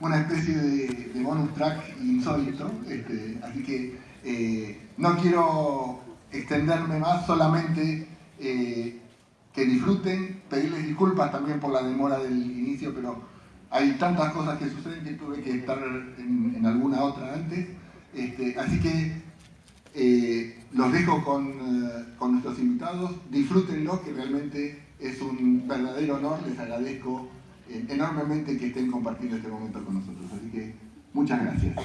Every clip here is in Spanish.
una especie de, bonus track insólito, este, así que eh, no quiero extenderme más, solamente eh, que disfruten, pedirles disculpas también por la demora del inicio, pero hay tantas cosas que suceden que tuve que estar en, alguna otra antes, este, así que eh, los dejo con, con nuestros invitados, disfrútenlo, que realmente es un verdadero honor, les agradezco enormemente que estén compartiendo este momento con nosotros. Así que muchas gracias.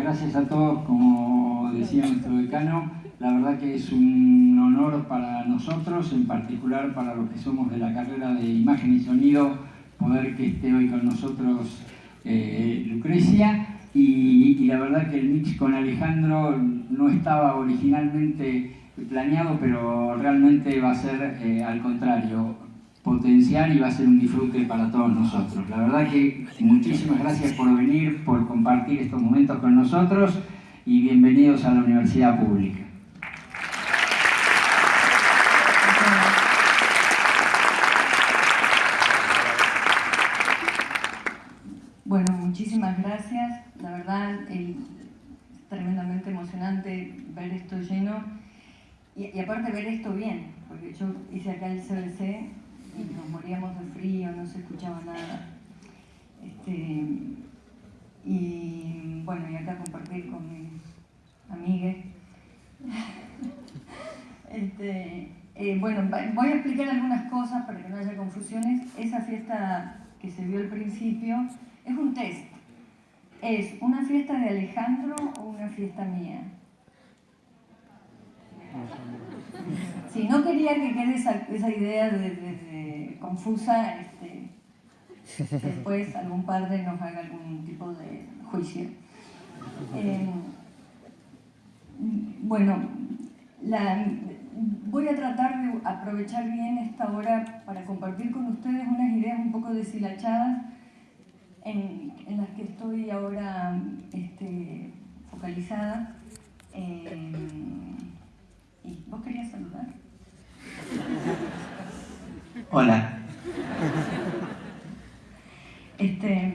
Gracias a todos, como decía nuestro decano, la verdad que es un honor para nosotros, en particular para los que somos de la carrera de imagen y sonido, poder que esté hoy con nosotros eh, Lucrecia. Y, la verdad que el mix con Alejandro no estaba originalmente planeado, pero realmente va a ser eh, al contrario potencial y va a ser un disfrute para todos nosotros. La verdad que muchísimas gracias por venir, por compartir estos momentos con nosotros y bienvenidos a la Universidad Pública. Bueno, muchísimas gracias. La verdad, es tremendamente emocionante ver esto lleno y, y aparte ver esto bien, porque yo hice acá el CBC nos moríamos de frío, no se escuchaba nada. Este, y bueno, y acá compartir con mis amigues. Este, eh, bueno, voy a explicar algunas cosas para que no haya confusiones. Esa fiesta que se vio al principio es un test. ¿Es una fiesta de Alejandro o una fiesta mía? Sí, no quería que quede esa, idea de, confusa, este, después algún padre nos haga algún tipo de juicio. Eh, bueno, voy a tratar de aprovechar bien esta hora para compartir con ustedes unas ideas un poco deshilachadas en, las que estoy ahora este, focalizada. Eh, ¿Y vos querías saludar? Hola. Este,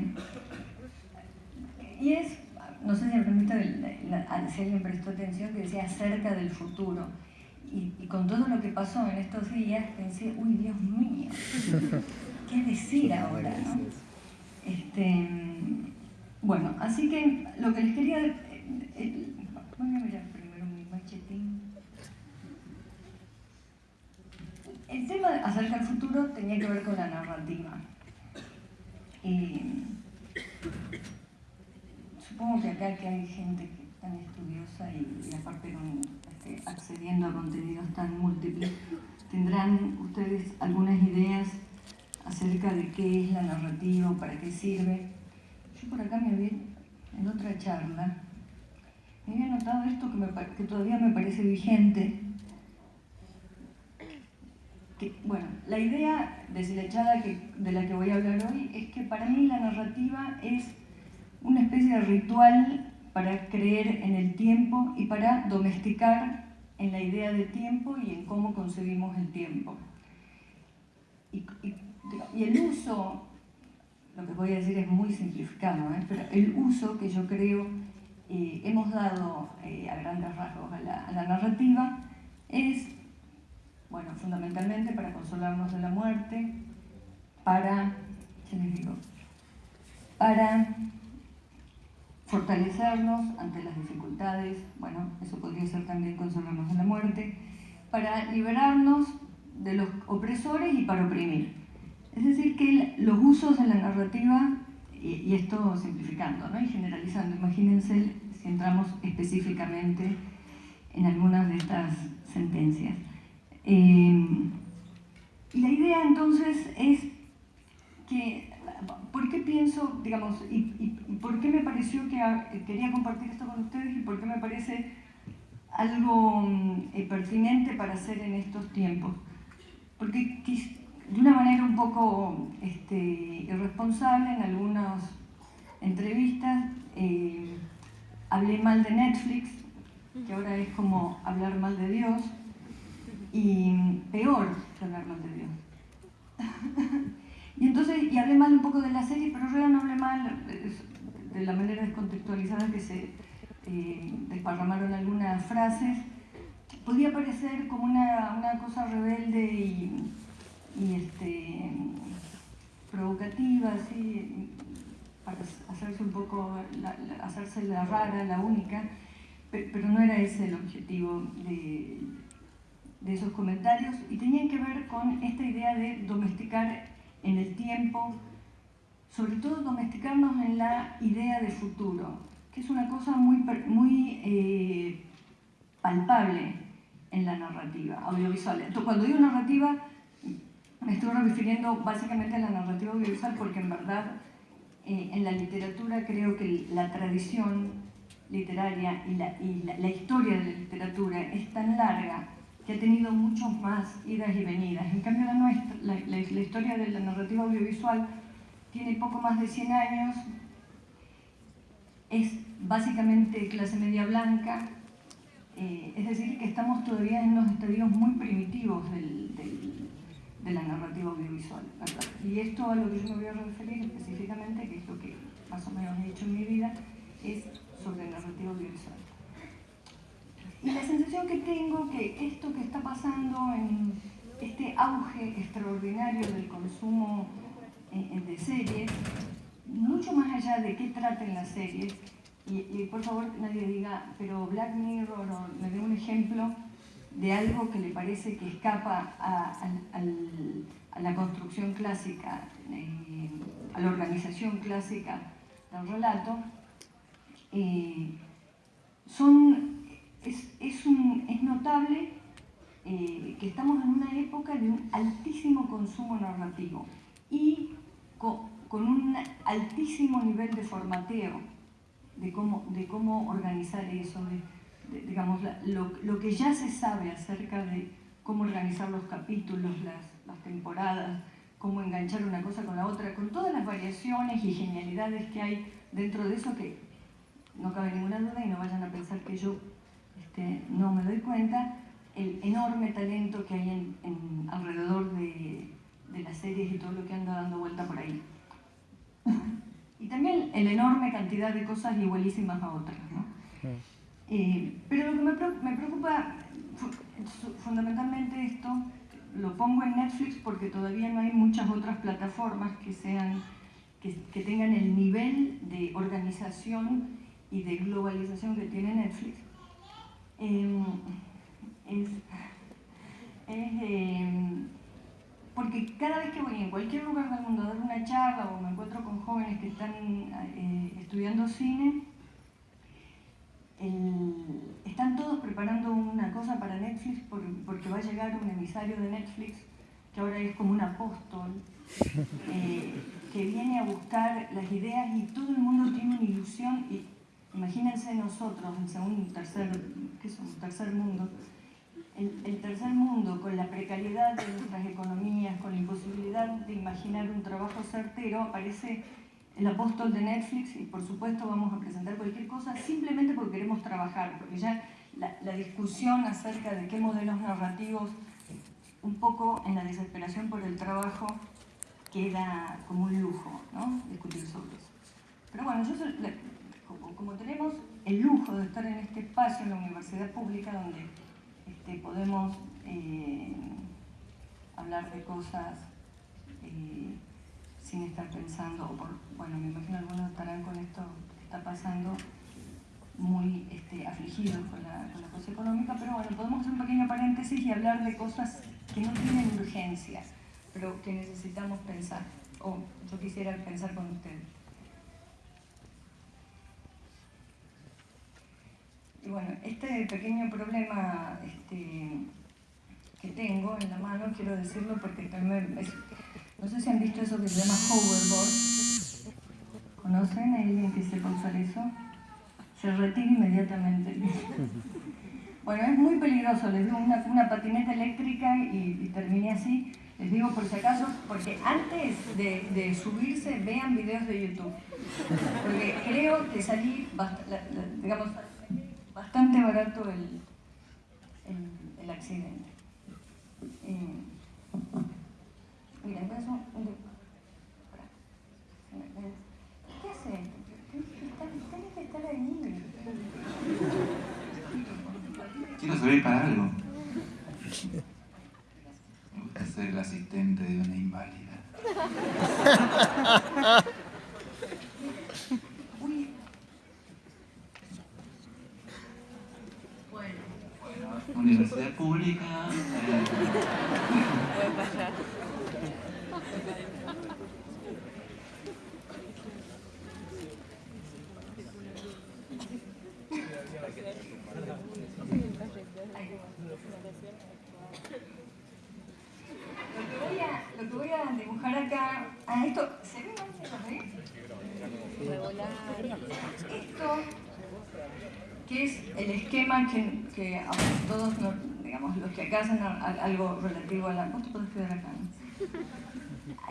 y es, no sé si me permite, si alguien prestó atención, que decía acerca del futuro. Y, con todo lo que pasó en estos días, pensé, uy, Dios mío, ¿qué decir ahora? ¿no? Este, bueno, así que lo que les quería... Eh, eh, voy a mirar primero mi machetín. El tema acerca del futuro tenía que ver con la narrativa. supongo que acá que hay gente tan estudiosa y, aparte este, accediendo a contenidos tan múltiples, tendrán ustedes algunas ideas acerca de qué es la narrativa, para qué sirve. Yo por acá me había, en otra charla, me había notado esto que, que todavía me parece vigente, bueno, la idea deshilachada que, de la que voy a hablar hoy es que para mí la narrativa es una especie de ritual para creer en el tiempo y para domesticar en la idea de tiempo y en cómo concebimos el tiempo. Y, el uso, lo que voy a decir es muy simplificado, ¿eh? pero el uso que yo creo eh, hemos dado eh, a grandes rasgos a la, a la narrativa es bueno, fundamentalmente para consolarnos de la muerte, para, para fortalecernos ante las dificultades, bueno, eso podría ser también consolarnos de la muerte, para liberarnos de los opresores y para oprimir. Es decir, que los usos de la narrativa, y, esto simplificando ¿no? y generalizando, imagínense si entramos específicamente en algunas de estas sentencias. Eh, y la idea entonces es que, ¿por qué pienso, digamos, y, por qué me pareció que quería compartir esto con ustedes y por qué me parece algo eh, pertinente para hacer en estos tiempos? Porque de una manera un poco este, irresponsable en algunas entrevistas eh, hablé mal de Netflix, que ahora es como hablar mal de Dios, y peor hablar mal de Dios. Y entonces, y hablé mal un poco de la serie, pero realidad no hablé mal de la manera descontextualizada que se eh, desparramaron algunas frases. Podía parecer como una, una cosa rebelde y, este, provocativa, así, para hacerse un poco, la, hacerse la rara, la única, pero no era ese el objetivo de, de esos comentarios y tenían que ver con esta idea de domesticar en el tiempo, sobre todo domesticarnos en la idea de futuro, que es una cosa muy, muy eh, palpable en la narrativa audiovisual. Entonces, cuando digo narrativa, me estoy refiriendo básicamente a la narrativa audiovisual porque en verdad eh, en la literatura creo que la tradición literaria y, la, y la, historia de la literatura es tan larga ha tenido muchos más idas y venidas. En cambio la nuestra, la, historia de la narrativa audiovisual tiene poco más de 100 años, es básicamente clase media blanca, eh, es decir, que estamos todavía en unos estadios muy primitivos de la narrativa audiovisual. Y esto a lo que yo me voy a referir específicamente, que es lo que más o menos he hecho en mi vida, es sobre narrativa audiovisual. Y la sensación que tengo que esto que está pasando en este auge extraordinario del consumo eh, de series, mucho más allá de qué traten las series, y, por favor nadie diga, pero Black Mirror, o me dé un ejemplo de algo que le parece que escapa a, la construcción clásica, eh, a la organización clásica del relato, eh, son, es, es, un, es notable eh, que estamos en una época de un altísimo consumo narrativo y con, un altísimo nivel de formateo de cómo, de cómo organizar eso, de, digamos, lo, lo, que ya se sabe acerca de cómo organizar los capítulos, las, las temporadas, cómo enganchar una cosa con la otra, con todas las variaciones y genialidades que hay dentro de eso que no cabe ninguna duda y no vayan a pensar que yo este, no me doy cuenta, el enorme talento que hay en, en, alrededor de, de, las series y todo lo que anda dando vuelta por ahí. y también la enorme cantidad de cosas igualísimas a otras. ¿no? Eh, pero lo que me, me preocupa fundamentalmente esto, lo pongo en Netflix porque todavía no hay muchas otras plataformas que sean que, que tengan el nivel de organización y de globalización que tiene Netflix, eh, es, es eh, porque cada vez que voy en cualquier lugar del mundo a dar una charla o me encuentro con jóvenes que están eh, estudiando cine, el, están todos preparando una cosa para Netflix por, porque va a llegar un emisario de Netflix que ahora es como un apóstol eh, que viene a buscar las ideas y todo el mundo tiene una ilusión y Imagínense nosotros, en segundo, tercer, ¿qué somos? tercer mundo, el, tercer mundo con la precariedad de nuestras economías, con la imposibilidad de imaginar un trabajo certero, aparece el apóstol de Netflix y por supuesto vamos a presentar cualquier cosa simplemente porque queremos trabajar, porque ya la, la discusión acerca de qué modelos narrativos, un poco en la desesperación por el trabajo, queda como un lujo, ¿no? Discutir sobre eso. Pero bueno, yo como, tenemos el lujo de estar en este espacio, en la universidad pública, donde este, podemos eh, hablar de cosas eh, sin estar pensando, o por, bueno, me imagino algunos estarán con esto que está pasando muy este, afligidos con la, con la cosa económica, pero bueno, podemos hacer un pequeño paréntesis y hablar de cosas que no tienen urgencia, pero que necesitamos pensar, o yo quisiera pensar con ustedes. Bueno, este pequeño problema este, que tengo en la mano, quiero decirlo porque también es, no sé si han visto eso que se llama hoverboard. ¿Conocen a alguien que sepa usar eso? Se retira inmediatamente. Bueno, es muy peligroso, les digo una, una patineta eléctrica y, y, terminé así. Les digo por si acaso, porque antes de, de subirse vean videos de YouTube. Porque creo que salí, digamos, bastante barato el, el, el accidente. Eh, mira, entonces un, ¿Qué hace? Tienes que estar ahí. Quiero servir para algo. Me gusta ser el asistente de una inválida. Universidad pública. Lo que voy a, dibujar acá, a esto, ¿se ve Esto que es el esquema que, que todos, digamos, los que acá hacen algo relativo a la... Vos te podés quedar acá,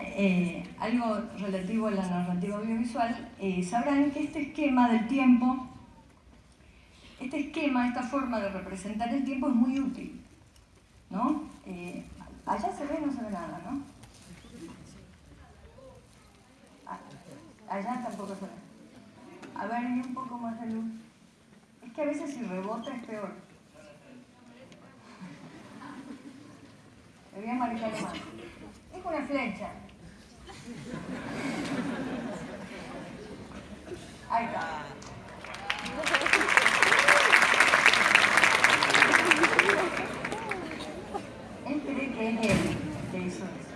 eh, algo relativo a la narrativa audiovisual, eh, sabrán que este esquema del tiempo, este esquema, esta forma de representar el tiempo es muy útil, ¿no? Eh, allá se ve, no se ve nada, ¿no? Ah, allá tampoco se ve. A ver, un poco más de luz. Es que a veces si rebota es peor. Me voy a marcar más. Es una flecha. Ahí está. Él cree que es él que hizo eso.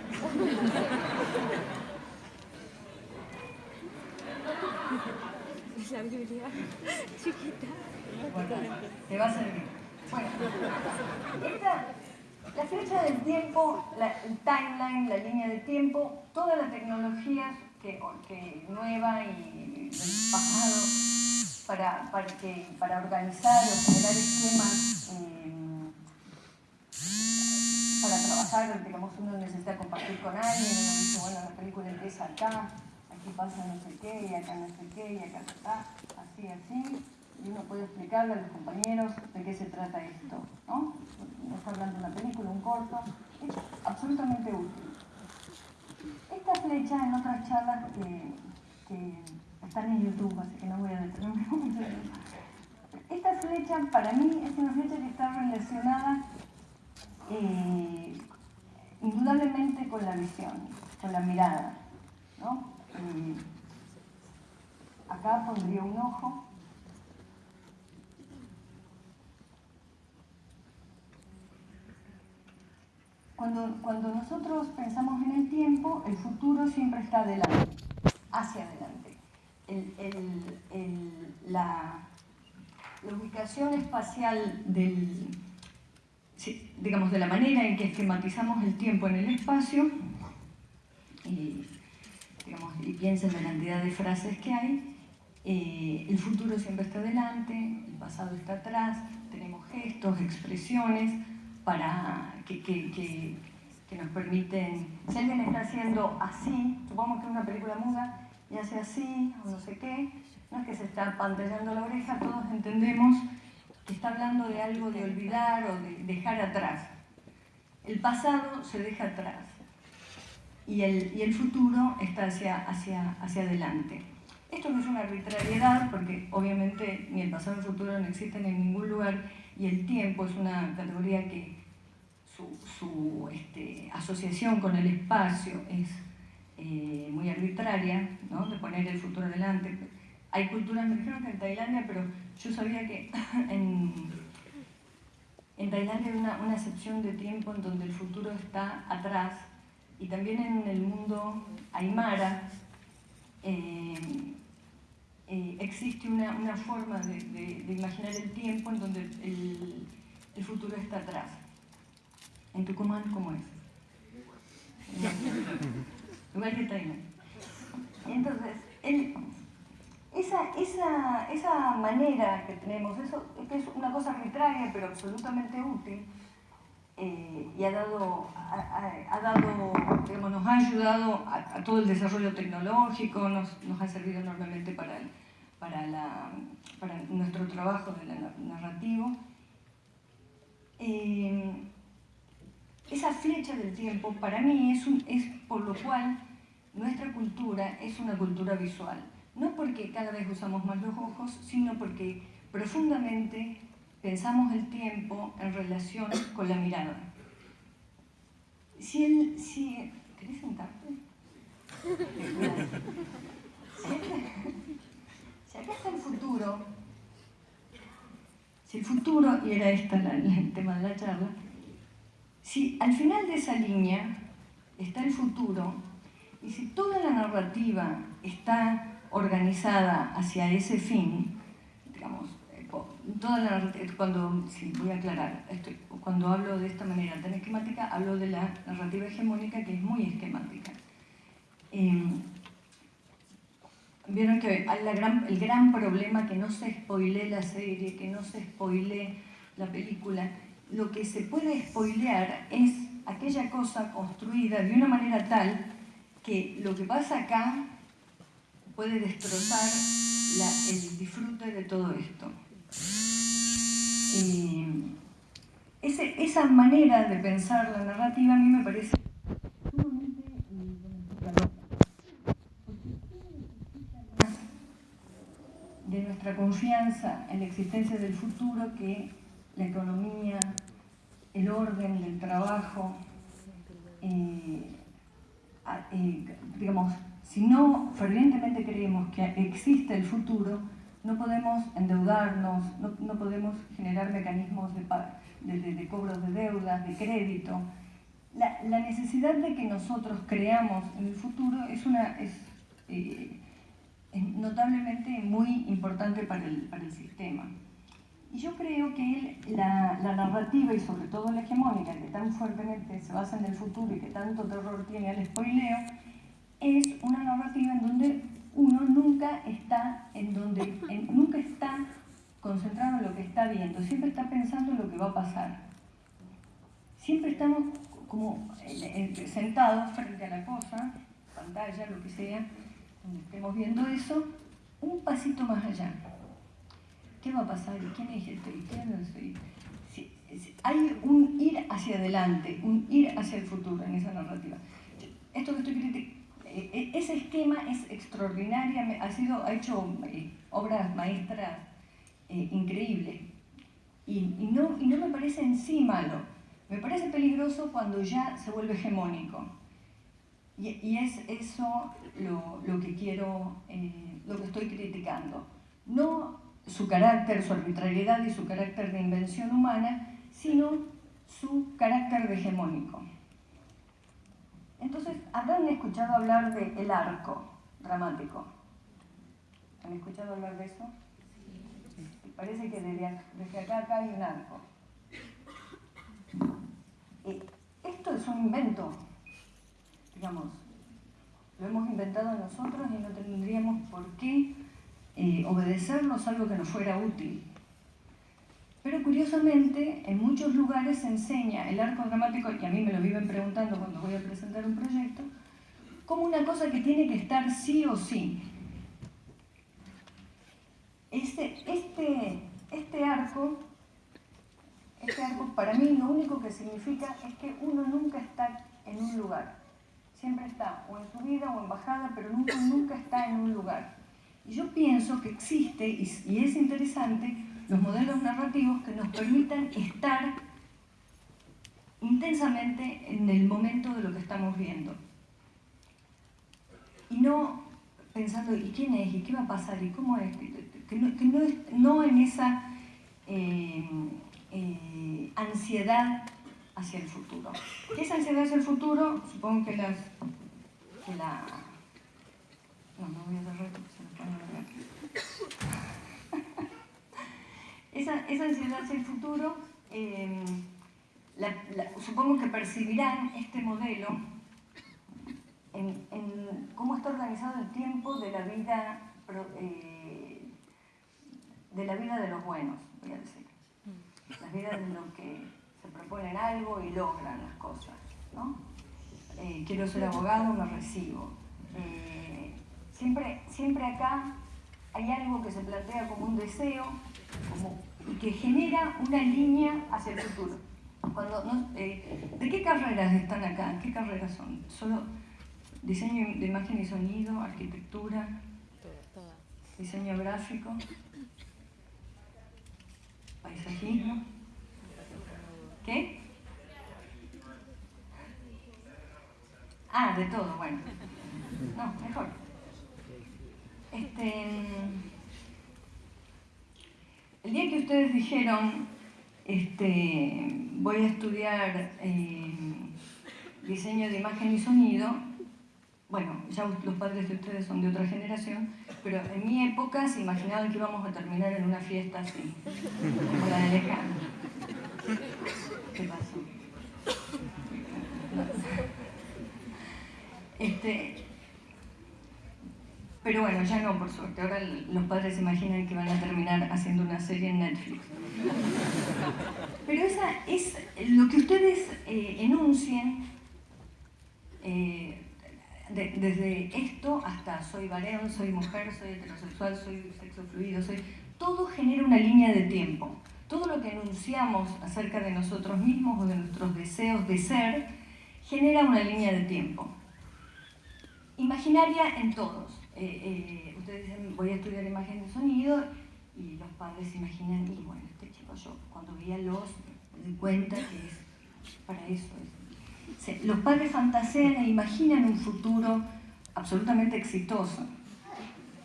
La Biblia chiquita. Bueno, te va a servir. Bueno, esta, la flecha del tiempo, timeline, la línea de tiempo, toda la tecnología que, que nueva y del pasado para, para, que, para organizar o generar esquemas eh, para trabajar, digamos, uno necesita compartir con alguien, uno dice, bueno, la película empieza acá, aquí pasa no sé qué, y acá no sé qué, y acá está, así, así, y uno puede explicarle a los compañeros de qué se trata esto, ¿no? No está hablando de una película, un corto, absolutamente útil. Esta flecha en otras charlas que, están en YouTube, así que no voy a detenerme mucho. Esta flecha para mí es una flecha que está relacionada eh, indudablemente con la visión, con la mirada, ¿no? Eh, acá pondría un ojo. Cuando, cuando nosotros pensamos en el tiempo, el futuro siempre está adelante, hacia adelante. la, ubicación espacial del, de la manera en que esquematizamos el tiempo en el espacio, y, digamos, y piensen en la cantidad de frases que hay, eh, el futuro siempre está adelante, el pasado está atrás, tenemos gestos, expresiones, para que, que, que, nos permiten, si alguien está haciendo así, supongamos que una película muda y hace así o no sé qué, no es que se está pantallando la oreja, todos entendemos que está hablando de algo de olvidar o de dejar atrás. El pasado se deja atrás y el, y el futuro está hacia, hacia, hacia adelante. Esto no es una arbitrariedad porque obviamente ni el pasado ni el futuro no existen en ningún lugar y el tiempo es una categoría que su, este, asociación con el espacio es eh, muy arbitraria, ¿no? de poner el futuro adelante. Hay culturas, me dijeron que en Tailandia, pero yo sabía que en, Tailandia hay una, una excepción de tiempo en donde el futuro está atrás y también en el mundo aymara eh, eh, existe una, forma de, imaginar el tiempo en donde el, futuro está atrás. ¿En Tucumán cómo es? Igual que Tailandia. Entonces, el, esa, esa, esa, manera que tenemos, eso que es una cosa arbitraria pero absolutamente útil, eh, y ha dado, ha, dado digamos, nos ha ayudado a, todo el desarrollo tecnológico, nos, nos ha servido enormemente para, para, la, para nuestro trabajo de la narrativo. Eh, esa flecha del tiempo para mí es, un, es por lo cual nuestra cultura es una cultura visual. No porque cada vez usamos más los ojos, sino porque profundamente pensamos el tiempo en relación con la mirada. Si el, si, ¿Querés sentarte? Si acá está el futuro, si el futuro, y era este el tema de la charla, si al final de esa línea está el futuro, y si toda la narrativa está organizada hacia ese fin, digamos, eh, toda la cuando, sí, voy a aclarar, cuando hablo de esta manera tan esquemática, hablo de la narrativa hegemónica que es muy esquemática. Em, Vieron que gran, el gran problema que no se spoile la serie, que no se spoile la película. Lo que se puede spoilear es aquella cosa construida de una manera tal que lo que pasa acá puede destrozar el disfrute de todo esto. ese, esa manera de pensar la narrativa a mí me parece de nuestra confianza en la existencia del futuro que la economía, el orden del trabajo, eh, eh, digamos, si no fervientemente creemos que existe el futuro, no podemos endeudarnos, no, podemos generar mecanismos de, de, cobros de deudas, de crédito. La, necesidad de que nosotros creamos en el futuro es una... Es, eh, notablemente muy importante para el, para el sistema. Y yo creo que la, narrativa y sobre todo la hegemónica, que tan fuertemente se basa en el futuro y que tanto terror tiene al spoileo, es una narrativa en donde uno nunca está, en donde, nunca está concentrado en lo que está viendo, siempre está pensando en lo que va a pasar. Siempre estamos como eh, eh, sentados frente a la cosa, pantalla, lo que sea, donde estemos viendo eso, un pasito más allá. ¿Qué va a pasar? ¿Y quién es? ¿Y quién es este? hay un ir hacia adelante, un ir hacia el futuro en esa narrativa. Esto que estoy criticando, eh, eh, ese esquema es extraordinario, ha, sido, ha hecho eh, obras maestras increíbles. Y, no, y no me parece en sí malo, me parece peligroso cuando ya se vuelve hegemónico. Y, es eso lo, que quiero, eh, lo que estoy criticando. No su carácter, su arbitrariedad y su carácter de invención humana, sino su carácter de hegemónico. Entonces, ¿habrán escuchado hablar de el arco dramático? ¿Han escuchado hablar de eso? Parece que desde, desde acá, acá hay un arco. Eh, esto es un invento digamos, lo hemos inventado nosotros y no tendríamos por qué eh, obedecernos algo que nos fuera útil. Pero curiosamente, en muchos lugares se enseña el arco dramático, y a mí me lo viven preguntando cuando voy a presentar un proyecto, como una cosa que tiene que estar sí o sí. Este, este, este arco, este arco para mí lo único que significa es que uno nunca está en un lugar siempre está o en subida o en bajada, pero nunca, nunca está en un lugar. Y yo pienso que existe, y, es interesante, los modelos narrativos que nos permitan estar intensamente en el momento de lo que estamos viendo. Y no pensando, ¿y quién es? ¿Y qué va a pasar? ¿Y cómo es? Que no, no, en esa eh, eh, ansiedad hacia el futuro. ¿Qué es ansiedad hacia el futuro? Supongo que las... Que la... No, no voy a cerrar porque se me pone esa, esa ansiedad hacia el futuro, eh, supongo que percibirán este modelo en, cómo está organizado el tiempo de la vida eh, de la vida de los buenos, voy a decir. La vida de lo que proponen algo y logran las cosas. ¿no? Eh, quiero ser abogado, me recibo. Siempre, siempre acá hay algo que se plantea como un deseo y que genera una línea hacia el futuro. Cuando, eh, ¿De qué carreras están acá? ¿Qué carreras son? ¿Solo diseño de imagen y sonido, arquitectura, diseño gráfico? paisajismo. ¿Qué? Ah, de todo, bueno. No, mejor. Este, el día que ustedes dijeron, este, voy a estudiar eh, diseño de imagen y sonido, bueno, ya los padres de ustedes son de otra generación, pero en mi época se imaginaban que íbamos a terminar en una fiesta así, como la de Lejano. ¿Qué pasó? Este, pero bueno, ya no, por suerte. Ahora los padres se imaginan que van a terminar haciendo una serie en Netflix. Pero esa es lo que ustedes eh, enuncien eh, desde esto hasta soy varón, soy mujer, soy heterosexual, soy sexo fluido, soy... Todo genera una línea de tiempo. Todo lo que enunciamos acerca de nosotros mismos o de nuestros deseos de ser genera una línea de tiempo imaginaria en todos. Eh, eh, ustedes dicen, voy a estudiar imagen de sonido, y los padres se imaginan, y bueno, este chico yo cuando veía los, me di cuenta que es para eso. los padres fantasean e imaginan un futuro absolutamente exitoso.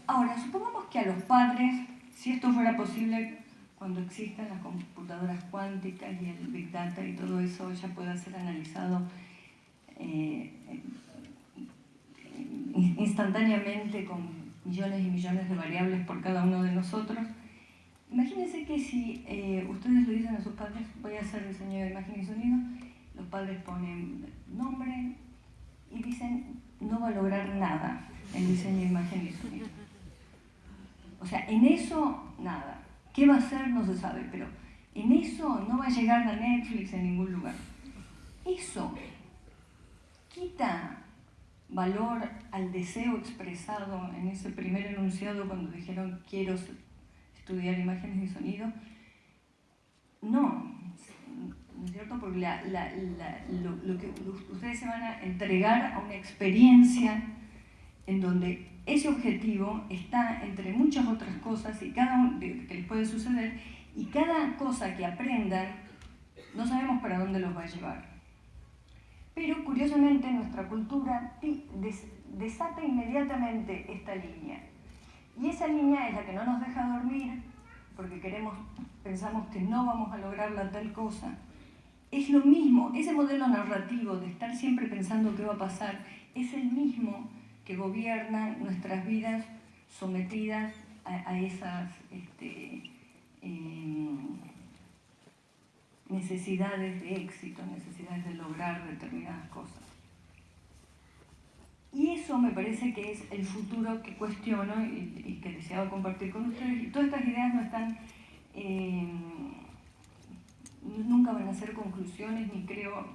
Ahora, supongamos que a los padres, si esto fuera posible cuando existan las computadoras cuánticas y el Big Data y todo eso ya pueda ser analizado eh, instantáneamente con millones y millones de variables por cada uno de nosotros. Imagínense que si eh, ustedes le dicen a sus padres, voy a hacer diseño de imagen y sonido, los padres ponen nombre y dicen, no va a lograr nada el diseño de imagen y sonido. O sea, en eso, nada. ¿Qué va a hacer? No se sabe, pero en eso no va a llegar a Netflix en ningún lugar. Eso quita valor al deseo expresado en ese primer enunciado cuando dijeron quiero estudiar imágenes y sonido? No, ¿no es cierto? Porque ustedes se van a entregar a una experiencia en donde ese objetivo está entre muchas otras cosas y cada que les puede suceder y cada cosa que aprendan no sabemos para dónde los va a llevar. Pero curiosamente nuestra cultura desata inmediatamente esta línea. Y esa línea es la que no nos deja dormir, porque queremos, pensamos que no vamos a lograr la tal cosa. Es lo mismo, ese modelo narrativo de estar siempre pensando qué va a pasar, es el mismo que gobierna nuestras vidas sometidas a, esas este, em, necesidades de éxito, necesidades de lograr determinadas cosas. Y eso me parece que es el futuro que cuestiono y, que deseaba compartir con ustedes. Y todas estas ideas no están, eh, nunca van a ser conclusiones, ni creo,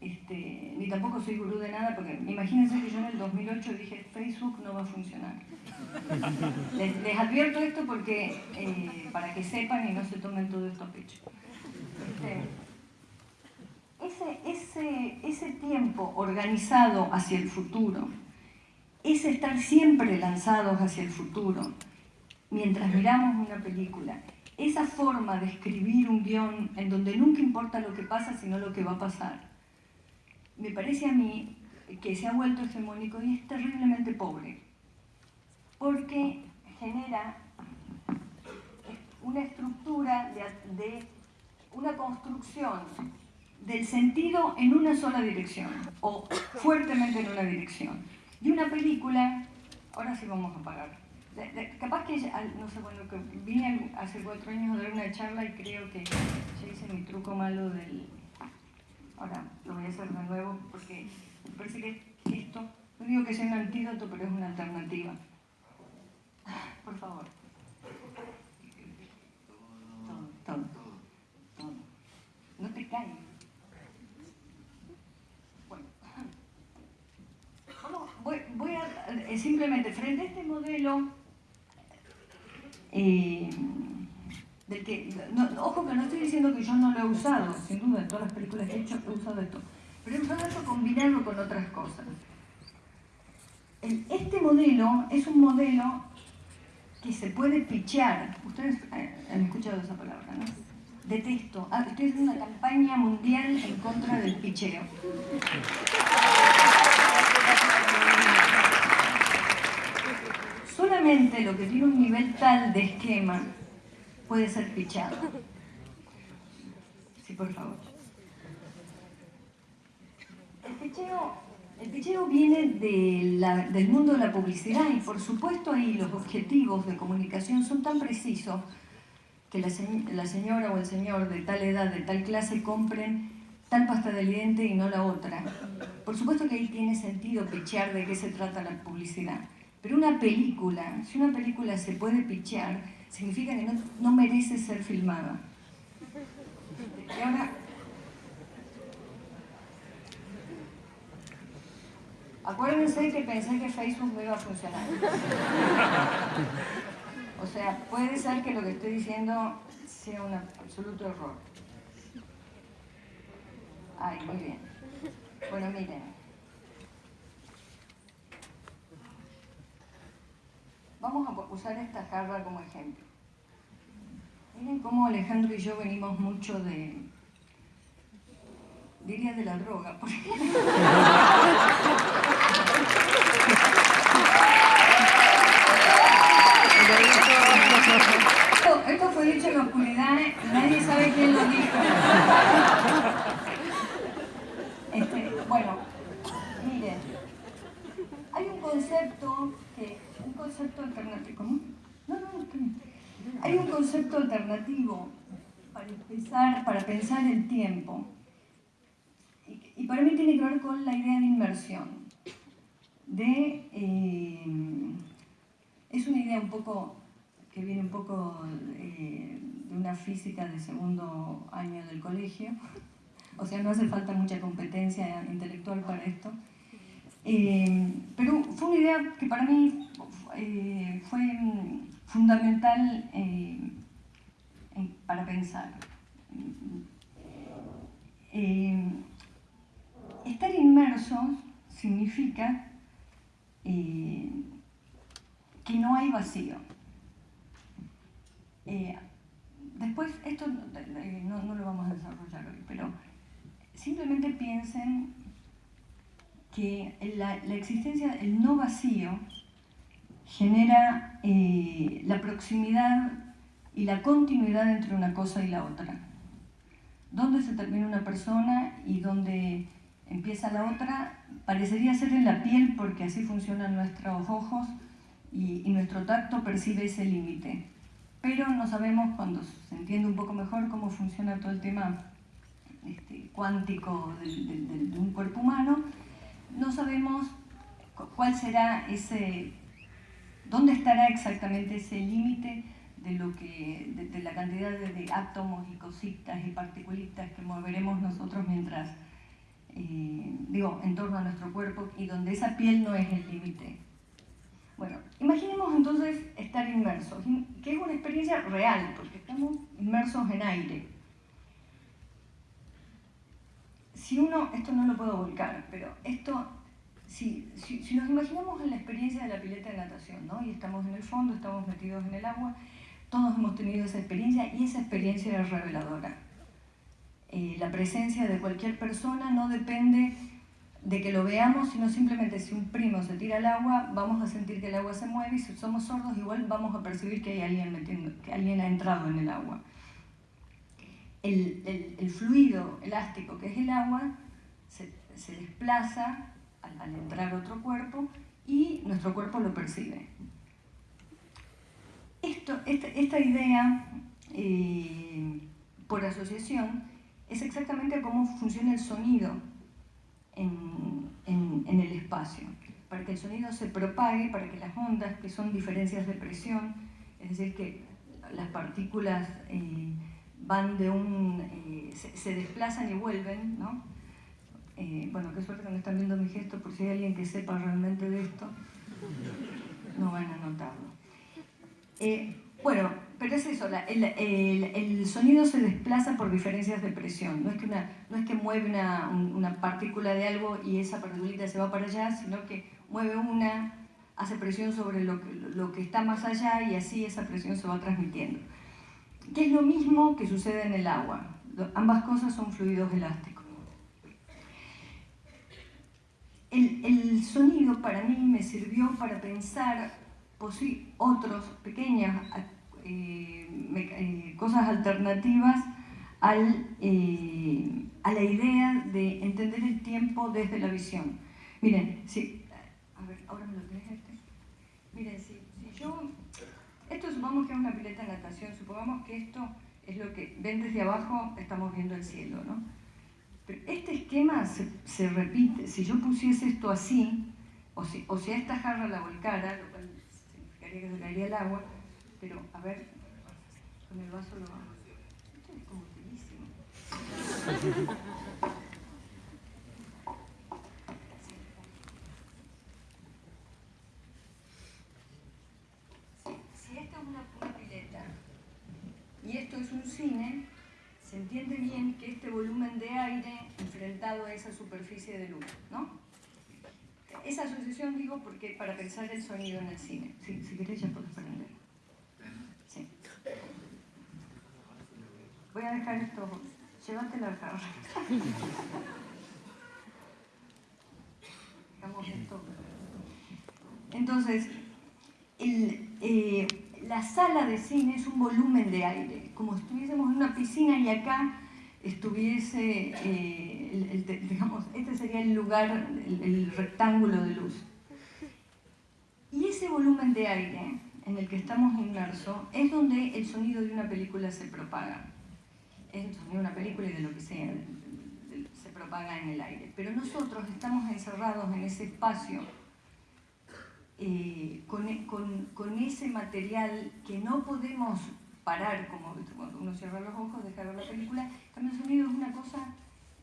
este, ni tampoco soy gurú de nada, porque imagínense que yo en el 2008 dije, Facebook no va a funcionar. Les, advierto esto porque, eh, para que sepan y no se tomen todo esto a pecho. Ese, ese, ese tiempo organizado hacia el futuro, ese estar siempre lanzados hacia el futuro, mientras miramos una película, esa forma de escribir un guion en donde nunca importa lo que pasa, sino lo que va a pasar, me parece a mí que se ha vuelto hegemónico y es terriblemente pobre, porque genera una estructura de una construcción del sentido en una sola dirección o fuertemente en una dirección. Y una película, ahora sí vamos a parar. capaz que, no sé, bueno, que vine hace cuatro años a dar una charla y creo que ya hice mi truco malo del... Ahora lo voy a hacer de nuevo porque me parece que esto, no digo que sea un antídoto, pero es una alternativa. Por favor. Todo, todo no te caen. Bueno, voy, a eh, simplemente frente a este modelo eh, del que, ojo que no estoy diciendo que yo no lo he usado, sin duda, en todas las películas que he hecho he usado esto, pero he usado esto combinarlo con otras cosas. Este modelo es un modelo que se puede pichear. Ustedes han escuchado esa palabra, ¿no? Detesto. Ah, estoy haciendo una campaña mundial en contra del picheo. Solamente lo que tiene un nivel tal de esquema puede ser pichado. Sí, por favor. El picheo, el picheo viene de del mundo de la publicidad y por supuesto ahí los objetivos de comunicación son tan precisos que la, se- la señora o el señor de tal edad, de tal clase compren tal pasta de diente y no la otra. Por supuesto que ahí tiene sentido pichear de qué se trata la publicidad. Pero una película, si una película se puede pichear, significa que no, no merece ser filmada. Y ahora, acuérdense que pensé que Facebook no iba a funcionar. O sea, puede ser que lo que estoy diciendo sea un absoluto error. Ay, muy bien. Bueno, miren. Vamos a usar esta jarra como ejemplo. Miren cómo Alejandro y yo venimos mucho de, diría de la droga, por ejemplo. Esto, esto fue dicho en la oscuridad y nadie sabe quién lo dijo. Este, bueno, miren, hay un concepto que, un concepto alternativo, ¿cómo? No, no, bien. Hay un concepto alternativo para empezar, para pensar el tiempo. Y, y para mí tiene que ver con la idea de inmersión. De, eh, es una idea un poco que viene un poco eh, de una física de segundo año del colegio, o sea, no hace falta mucha competencia intelectual para esto. Eh, pero fue una idea que para mí eh, fue fundamental en- para pensar. Estar inmersos significa que no hay vacío. Eh, después, esto eh, no, lo vamos a desarrollar hoy, pero simplemente piensen que la, existencia, el no vacío, genera eh, la proximidad y la continuidad entre una cosa y la otra. Dónde se termina una persona y dónde empieza la otra, parecería ser en la piel porque así funcionan nuestros ojos y nuestro tacto percibe ese límite. Pero no sabemos cuando se entiende un poco mejor cómo funciona todo el tema este, cuántico de un cuerpo humano, no sabemos cu- cuál será ese, dónde estará exactamente ese límite de lo que, de, la cantidad de, de átomos y cositas y particulitas que moveremos nosotros mientras, eh, digo, en torno a nuestro cuerpo y donde esa piel no es el límite. Bueno, imaginemos entonces estar inmersos, in- que es una experiencia real, porque estamos inmersos en aire. Si uno, esto no lo puedo volcar, pero esto, si, si, si nos imaginamos en la experiencia de la pileta de natación, ¿no? Y estamos en el fondo, estamos metidos en el agua, todos hemos tenido esa experiencia y esa experiencia es reveladora. Eh, la presencia de cualquier persona no depende de que lo veamos, sino simplemente si un primo se tira al agua, vamos a sentir que el agua se mueve y si somos sordos igual vamos a percibir que hay alguien que alguien ha entrado en el agua. El, el- fluido elástico que es el agua se, desplaza al, al entrar otro cuerpo y nuestro cuerpo lo percibe. Esto, esta, esta idea, eh, por asociación, es exactamente cómo funciona el sonido en, en- el espacio. Para que el sonido se propague, para que las ondas, que son diferencias de presión, es decir, que las partículas eh, van de un... eh, se, se desplazan y vuelven, ¿no? Eh, bueno, qué suerte que no están viendo mi gesto, por si hay alguien que sepa realmente de esto, no van a notarlo. Bueno, pero es eso, el, el- el sonido se desplaza por diferencias de presión, no es que, no es que mueve una, un- una partícula de algo y esa partícula se va para allá, sino que mueve una, hace presión sobre lo que, lo que está más allá y así esa presión se va transmitiendo. que es lo mismo que sucede en el agua. Ambas cosas son fluidos elásticos. El, sonido para mí me sirvió para pensar otras pequeñas eh, eh, cosas alternativas al, eh, a la idea de entender el tiempo desde la visión. Miren, si, a ver, ahora me lo tenés este. Miren, si, si yo, esto supongamos que es una pileta de natación, supongamos que esto es lo que ven desde abajo, estamos viendo el cielo, ¿no? Pero este esquema se, se repite, si yo pusiese esto así, o si, o si a esta jarra la volcara, lo cual significaría que se caería el agua, pero a ver, con el vaso lo vamos. Esto es como utilísimo. y esto es un cine, se entiende bien que este volumen de aire enfrentado a esa superficie de luz, ¿no? Esa asociación digo porque para pensar el sonido en el cine. si querés ya puedes prender. Sí. Voy a dejar esto, llévate la jarra. esto. Entonces, eh, la sala de cine es un volumen de aire, como si estuviésemos en una piscina y acá estuviese, eh, digamos, este sería el lugar, el, rectángulo de luz. Y ese volumen de aire en el que estamos inmersos es donde el sonido de una película se propaga. Es de una película y de lo que sea, se propaga en el aire. Pero nosotros estamos encerrados en ese espacio eh, con, con, ese material que no podemos parar, como cuando uno cierra los ojos, deja ver la película, también el sonido es una cosa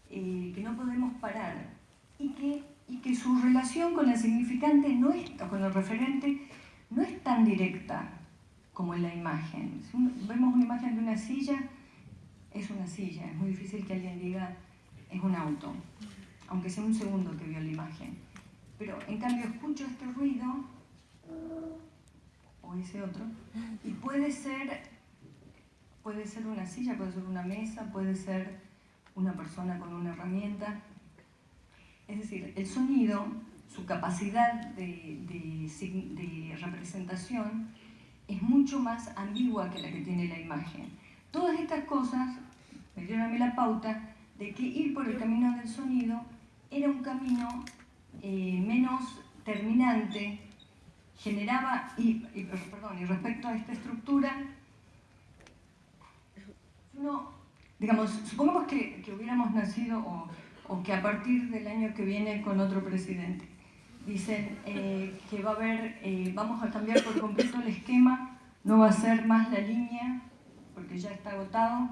eh, que no podemos parar y que, y que su relación con el significante, no es, con el referente, no es tan directa como en la imagen. Vemos una imagen de una silla, es una silla, es muy difícil que alguien diga es un auto, aunque sea un segundo que vio la imagen pero en cambio escucho este ruido o ese otro y puede ser puede ser una silla, puede ser una mesa, puede ser una persona con una herramienta. Es decir, el sonido, su capacidad de, de, representación es mucho más ambigua que la que tiene la imagen. Todas estas cosas me dieron a mí la pauta de que ir por el camino del sonido era un camino eh, menos terminante, generaba, y, perdón, y respecto a esta estructura, no, digamos, supongamos que, que hubiéramos nacido o, que a partir del año que viene con otro presidente, dicen eh, que va a haber, eh, vamos a cambiar por completo el esquema, no va a ser más la línea, porque ya está agotado,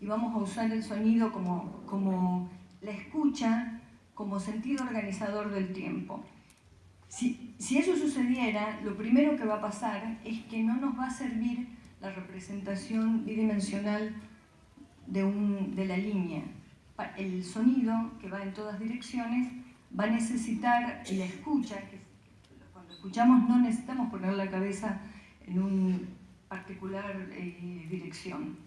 y vamos a usar el sonido como, como la escucha como sentido organizador del tiempo. Si, si, eso sucediera, lo primero que va a pasar es que no nos va a servir la representación bidimensional de, un, de la línea. El sonido, que va en todas direcciones, va a necesitar la escucha, que cuando escuchamos no necesitamos poner la cabeza en una particular eh, dirección.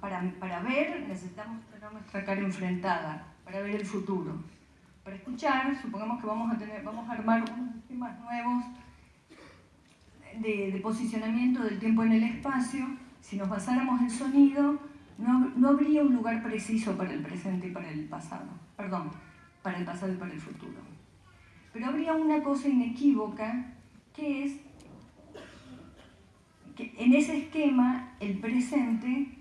para, para ver necesitamos tener nuestra cara enfrentada, para ver el futuro para escuchar, supongamos que vamos a, tener, vamos a armar unos sistemas nuevos de, posicionamiento del tiempo en el espacio, si nos basáramos en sonido, no, no, habría un lugar preciso para el presente y para el pasado, perdón, para el pasado y para el futuro. Pero habría una cosa inequívoca, que es que en ese esquema el presente,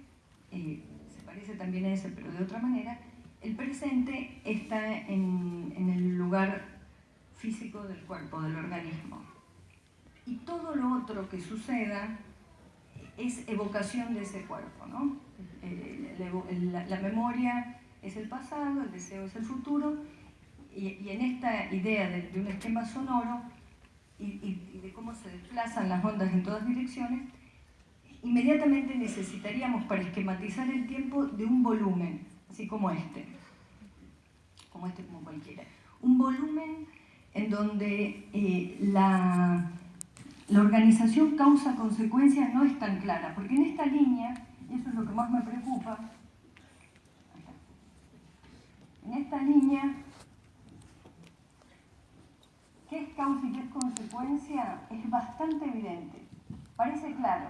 eh, se parece también a ese pero de otra manera, el presente está en, el lugar físico del cuerpo, del organismo. Y todo lo otro que suceda es evocación de ese cuerpo, ¿no? Eh, la, memoria es el pasado, el deseo es el futuro, y, en esta idea de, un esquema sonoro y, de cómo se desplazan las ondas en todas direcciones, inmediatamente necesitaríamos para esquematizar el tiempo de un volumen, así como este, como este, como cualquiera. Un volumen en donde eh, la, la organización causa-consecuencia no es tan clara, porque en esta línea y eso es lo que más me preocupa, en esta línea, ¿qué es causa y qué es consecuencia? Es bastante evidente, parece claro.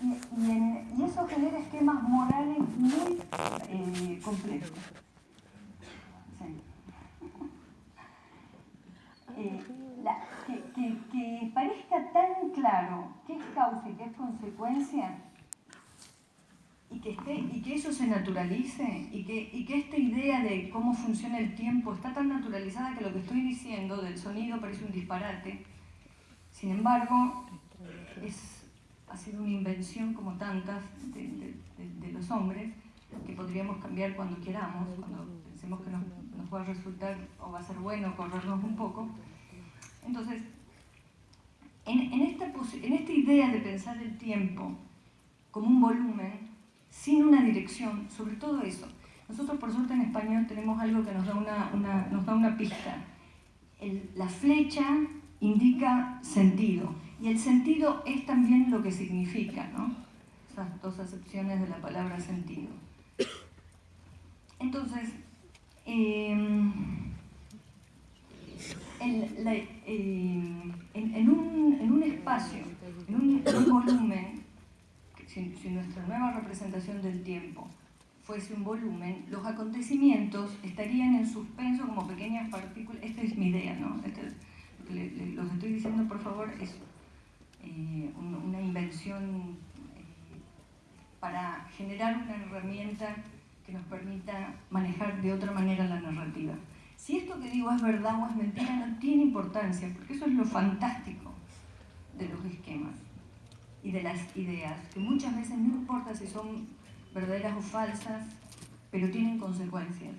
Y, eso genera esquemas morales muy eh, complejos. Eh, que, parezca tan claro qué es causa y qué es consecuencia, y que, esté, y que eso se naturalice, y que, y que esta idea de cómo funciona el tiempo está tan naturalizada que lo que estoy diciendo del sonido parece un disparate. Sin embargo, es, ha sido una invención como tantas de, de, los hombres que podríamos cambiar cuando queramos, cuando pensemos que nos, nos va a resultar o va a ser bueno corrernos un poco. Entonces, en, esta, en esta idea de pensar el tiempo como un volumen, sin una dirección, sobre todo eso, nosotros por suerte en español tenemos algo que nos da una, nos da una pista. la flecha indica sentido, y el sentido es también lo que significa, ¿no? Esas dos acepciones de la palabra sentido. Entonces, em, en, un, espacio, en un, volumen, si, nuestra nueva representación del tiempo fuese un volumen, los acontecimientos estarían en suspenso como pequeñas partículas. Esta es mi idea, ¿no? Este, lo que estoy diciendo, por favor, es eh, una invención eh, para generar una herramienta que nos permita manejar de otra manera la narrativa. Si esto que digo es verdad o es mentira no tiene importancia, porque eso es lo fantástico de los esquemas y de las ideas, que muchas veces no importa si son verdaderas o falsas, pero tienen consecuencias.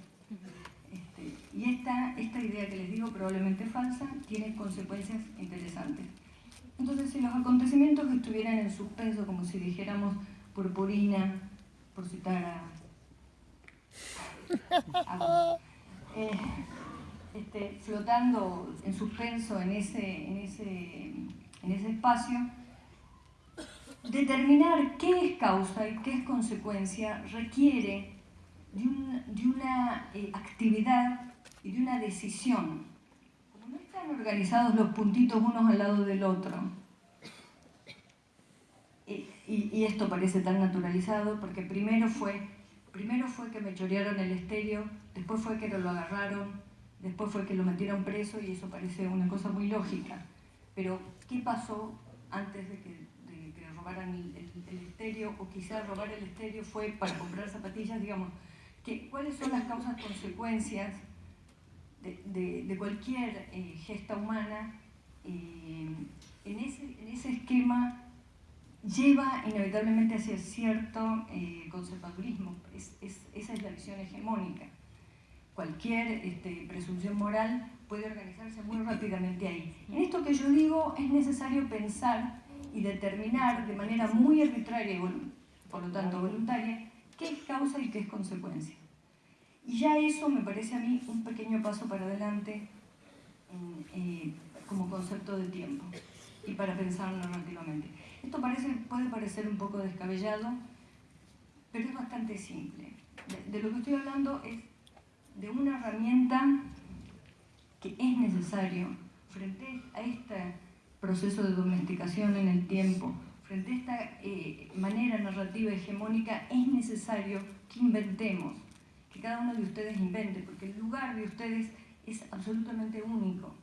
Este, y esta, esta idea que les digo, probablemente falsa, tiene consecuencias interesantes. Entonces, si los acontecimientos estuvieran en suspenso, como si dijéramos purpurina, por citar a, eh, este, flotando en suspenso en ese, en ese, en ese espacio, determinar qué es causa y qué es consecuencia requiere de, una eh, actividad y de una decisión. Como no están organizados los puntitos unos al lado del otro, y, esto parece tan naturalizado porque primero fue, primero fue que me chorearon el estéreo, después fue que lo agarraron, Después fue que lo metieron preso y eso parece una cosa muy lógica. Pero, ¿qué pasó antes de que, robaran el, estéreo? O quizás robar el estéreo fue para comprar zapatillas, digamos. Que, ¿Cuáles son las causas, consecuencias de, cualquier eh, gesta humana? Eh, en, ese, en ese esquema lleva inevitablemente hacia cierto eh, conservadurismo. esa es la visión hegemónica cualquier este, presunción moral puede organizarse muy rápidamente ahí. En esto que yo digo es necesario pensar y determinar de manera muy arbitraria y por lo tanto voluntaria qué es causa y qué es consecuencia. Y ya eso me parece a mí un pequeño paso para adelante eh, como concepto de tiempo y para pensar narrativamente. Esto puede parecer un poco descabellado, pero es bastante simple. de lo que estoy hablando es de una herramienta que es necesario frente a este proceso de domesticación en el tiempo, frente a esta eh, manera narrativa hegemónica, es necesario que inventemos, que cada uno de ustedes invente, porque el lugar de ustedes es absolutamente único.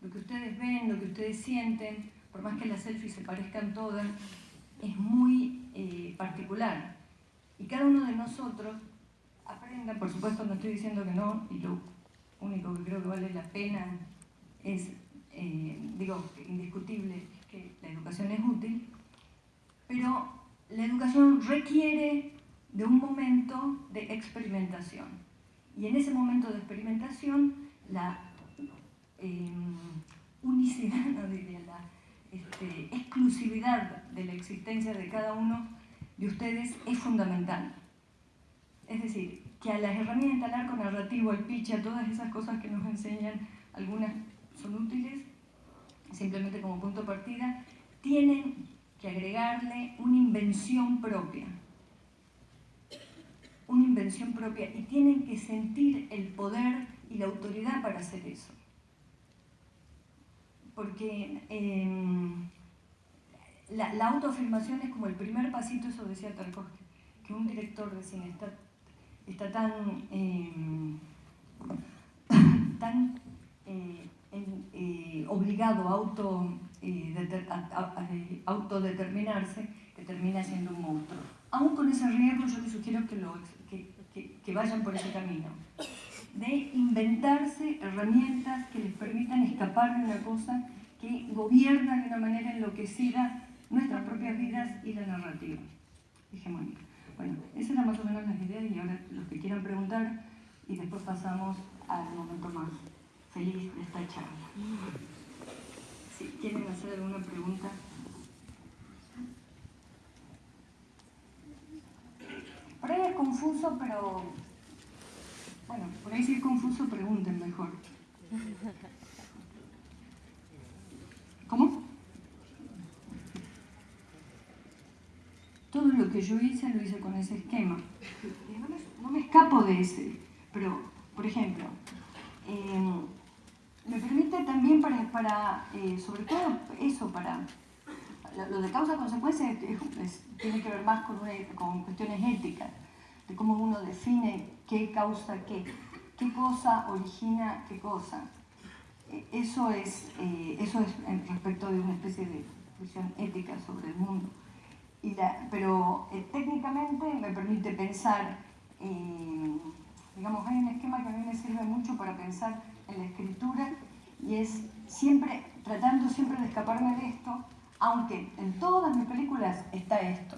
Lo que ustedes ven, lo que ustedes sienten, por más que las selfies se parezcan todas, es muy eh, particular. Y cada uno de nosotros aprenda, por supuesto no estoy diciendo que no, y lo único que creo que vale la pena es, eh, digo, indiscutible que la educación es útil, pero la educación requiere de un momento de experimentación. Y en ese momento de experimentación, la eh, unicidad, la este, exclusividad de la existencia de cada uno de ustedes es fundamental. Es decir, que a las herramientas, al arco narrativo, al pitch, a todas esas cosas que nos enseñan, algunas son útiles, simplemente como punto de partida, tienen que agregarle una invención propia. Una invención propia y tienen que sentir el poder y la autoridad para hacer eso. Porque em, la, autoafirmación es como el primer pasito, eso decía Tarkovsky, que un director de cine está, está tan, em, eh, eh, obligado a, auto, eh, autodeterminarse que termina siendo un monstruo. Aún con ese riesgo yo les sugiero que vayan por ese camino de inventarse herramientas que les permitan escapar de una cosa que gobierna de una manera enloquecida nuestras propias vidas y la narrativa hegemónica. Bueno, esas eran más o menos las ideas y ahora los que quieran preguntar y después pasamos al momento más feliz de esta charla. Si quieren hacer alguna pregunta. Por ahí es confuso, pero bueno, por ahí si es confuso, pregunten mejor. ¿Cómo? Todo lo que yo hice lo hice con ese esquema. No me, escapo de ese, pero, por ejemplo, em, me permite también para, eh, sobre todo eso, para lo de causa-consecuencia tiene que ver más con, con cuestiones éticas, de cómo uno define qué causa qué, qué cosa origina qué cosa. Eh, eso es, eh, eso es respecto de una especie de visión ética sobre el mundo. pero eh, técnicamente me permite pensar, digamos, hay un esquema que a mí me sirve mucho para pensar en la escritura y es siempre, tratando siempre de escaparme de esto, aunque en todas mis películas está esto,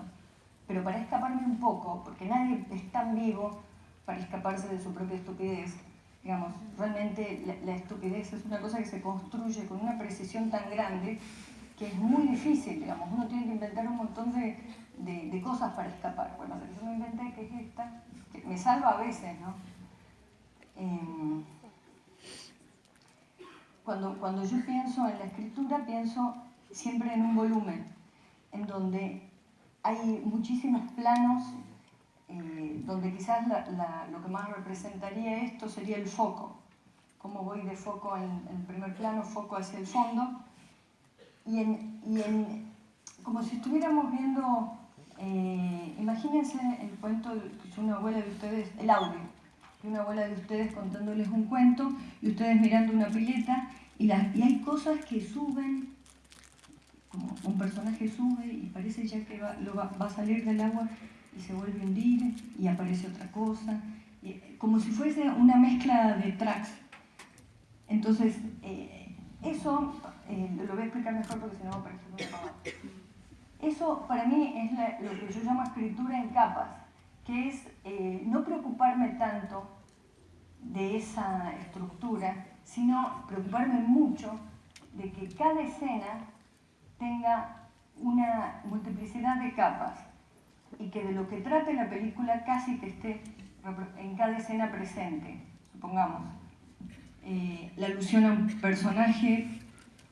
pero para escaparme un poco, porque nadie es tan vivo para escaparse de su propia estupidez. Digamos, realmente la, estupidez es una cosa que se construye con una precisión tan grande que es muy difícil, digamos, uno tiene que inventar un montón de, de, cosas para escapar. Bueno, yo me inventé, que es esta, que me salva a veces, ¿no? Em, cuando, cuando yo pienso en la escritura, pienso siempre en un volumen, en donde hay muchísimos planos eh, donde quizás lo que más representaría esto sería el foco. Cómo voy de foco en, el primer plano, foco hacia el fondo. Y, en, como si estuviéramos viendo, eh, imagínense el cuento que una abuela de ustedes, el audio, de una abuela de ustedes contándoles un cuento y ustedes mirando una pileta y, hay cosas que suben, como un personaje sube y parece ya que va, va a salir del agua y se vuelve a hundir y aparece otra cosa, como si fuese una mezcla de tracks. Entonces, eh, eso, eh, lo voy a explicar mejor porque si no va a parecer muy Eso para mí es lo que yo llamo escritura en capas, que es eh, no preocuparme tanto de esa estructura, sino preocuparme mucho de que cada escena tenga una multiplicidad de capas y que de lo que trate la película casi que esté en cada escena presente, supongamos. Eh, la alusión a un personaje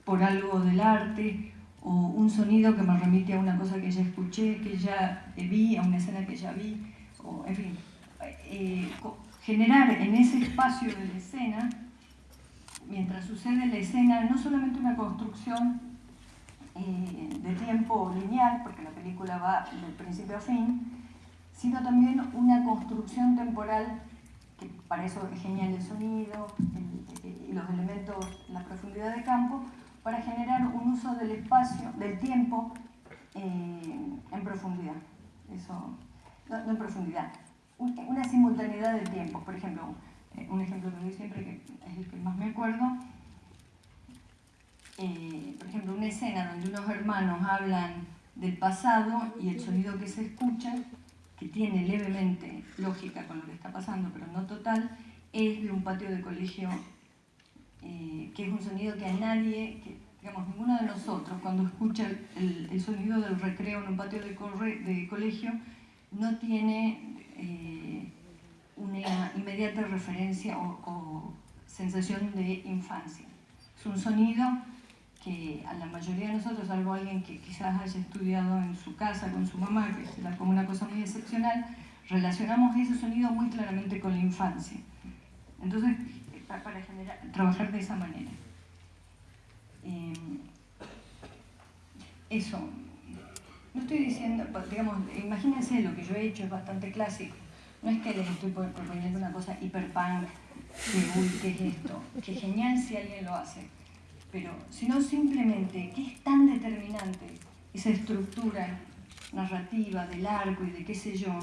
por algo del arte o un sonido que me remite a una cosa que ya escuché, que ya vi, a una escena que ya vi, o en fin, eh, generar en ese espacio de la escena, mientras sucede la escena, no solamente una construcción eh, de tiempo lineal, porque la película va del principio a fin, sino también una construcción temporal, que para eso es genial el sonido y los elementos, la profundidad de campo, para generar un uso del espacio, del tiempo eh, en profundidad. Eso, no, en profundidad, una simultaneidad del tiempo. Por ejemplo, eh, un ejemplo que doy siempre, que es el que más me acuerdo, eh, por ejemplo, una escena donde unos hermanos hablan del pasado y el sonido que se escucha, que tiene levemente lógica con lo que está pasando, pero no total, es de un patio de colegio, eh, que es un sonido que a nadie, digamos, ninguno de nosotros, cuando escucha el, sonido del recreo en un patio de, colegio, no tiene una inmediata referencia o sensación de infancia. Es un sonido que a la mayoría de nosotros, salvo alguien que quizás haya estudiado en su casa con su mamá, que es como una cosa muy excepcional, relacionamos ese sonido muy claramente con la infancia. Entonces, para trabajar de esa manera. Eh, eso, no estoy diciendo, digamos, imagínense lo que yo he hecho, es bastante clásico. No es que les estoy proponiendo una cosa hiperpunk, que uy, ¿qué es esto? Que genial si alguien lo hace. Pero, sino simplemente, ¿qué es tan determinante esa estructura narrativa del arco y de qué sé yo?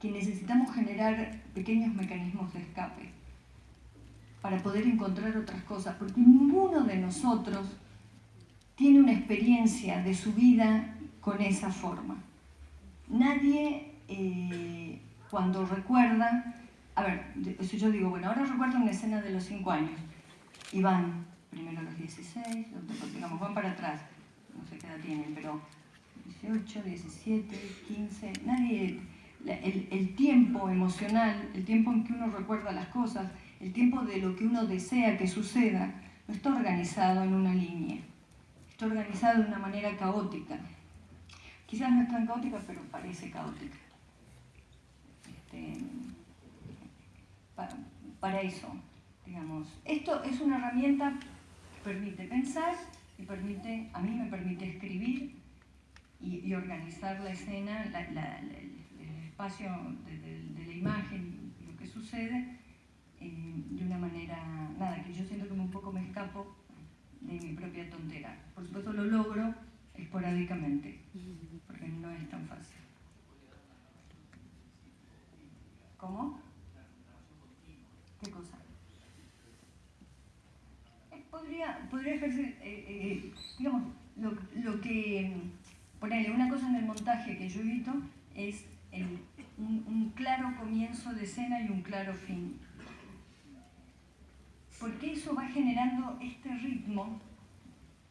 Que necesitamos generar pequeños mecanismos de escape para poder encontrar otras cosas, porque ninguno de nosotros tiene una experiencia de su vida con esa forma. Nadie cuando recuerda, a ver, yo digo, bueno, ahora recuerdo una escena de los cinco años, y van primero los 16, digamos, van para atrás, no sé qué edad tienen, pero 18, 17, 15, nadie, el, tiempo emocional, el tiempo en que uno recuerda las cosas, el tiempo de lo que uno desea que suceda, no está organizado en una línea organizado de una manera caótica. Quizás no es tan caótica, pero parece caótica. Este, para, eso, digamos. Esto es una herramienta que permite pensar y permite, a mí me permite escribir y, organizar la escena, el espacio de, la imagen, lo que sucede, eh, de una manera, nada, que yo siento que un poco me escapo de mi propia tontera. Por supuesto lo logro esporádicamente, porque no es tan fácil. ¿Cómo? ¿Qué cosa? Eh, podría, podría ejercer, eh, eh, digamos, lo, lo que, ponerle una cosa en el montaje que yo evito es un, un claro comienzo de escena y un claro fin porque eso va generando este ritmo,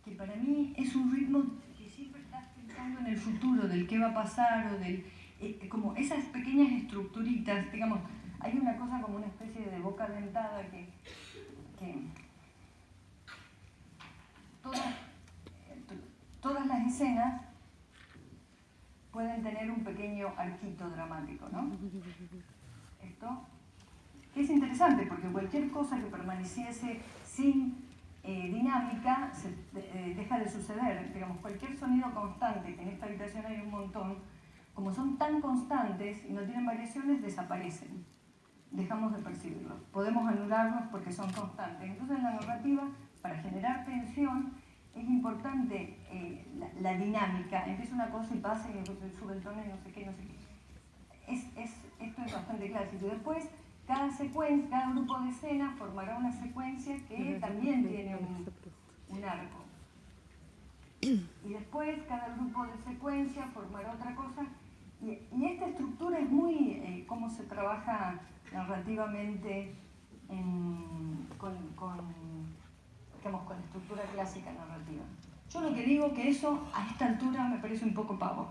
que para mí es un ritmo que siempre estás pensando en el futuro, del qué va a pasar, o del, eh, como esas pequeñas estructuritas, digamos, hay una cosa como una especie de boca dentada que, todas, todas las escenas pueden tener un pequeño arquito dramático, ¿no? Esto es interesante porque cualquier cosa que permaneciese sin eh, dinámica eh, deja de suceder. Digamos, cualquier sonido constante, que en esta habitación hay un montón, como son tan constantes y no tienen variaciones, desaparecen. Dejamos de percibirlos. Podemos anularlos porque son constantes. Entonces en la narrativa, para generar tensión, es importante eh, la, dinámica. Empieza una cosa y pasa y sube el tono y no sé qué, no sé qué. Es, es, esto es bastante clásico. Después cada secuencia, cada grupo de escena formará una secuencia que también tiene un, arco. Y después cada grupo de secuencia formará otra cosa. Y, esta estructura es muy eh, cómo se trabaja narrativamente con, digamos, con la estructura clásica narrativa. Yo lo que digo que eso a esta altura me parece un poco pavo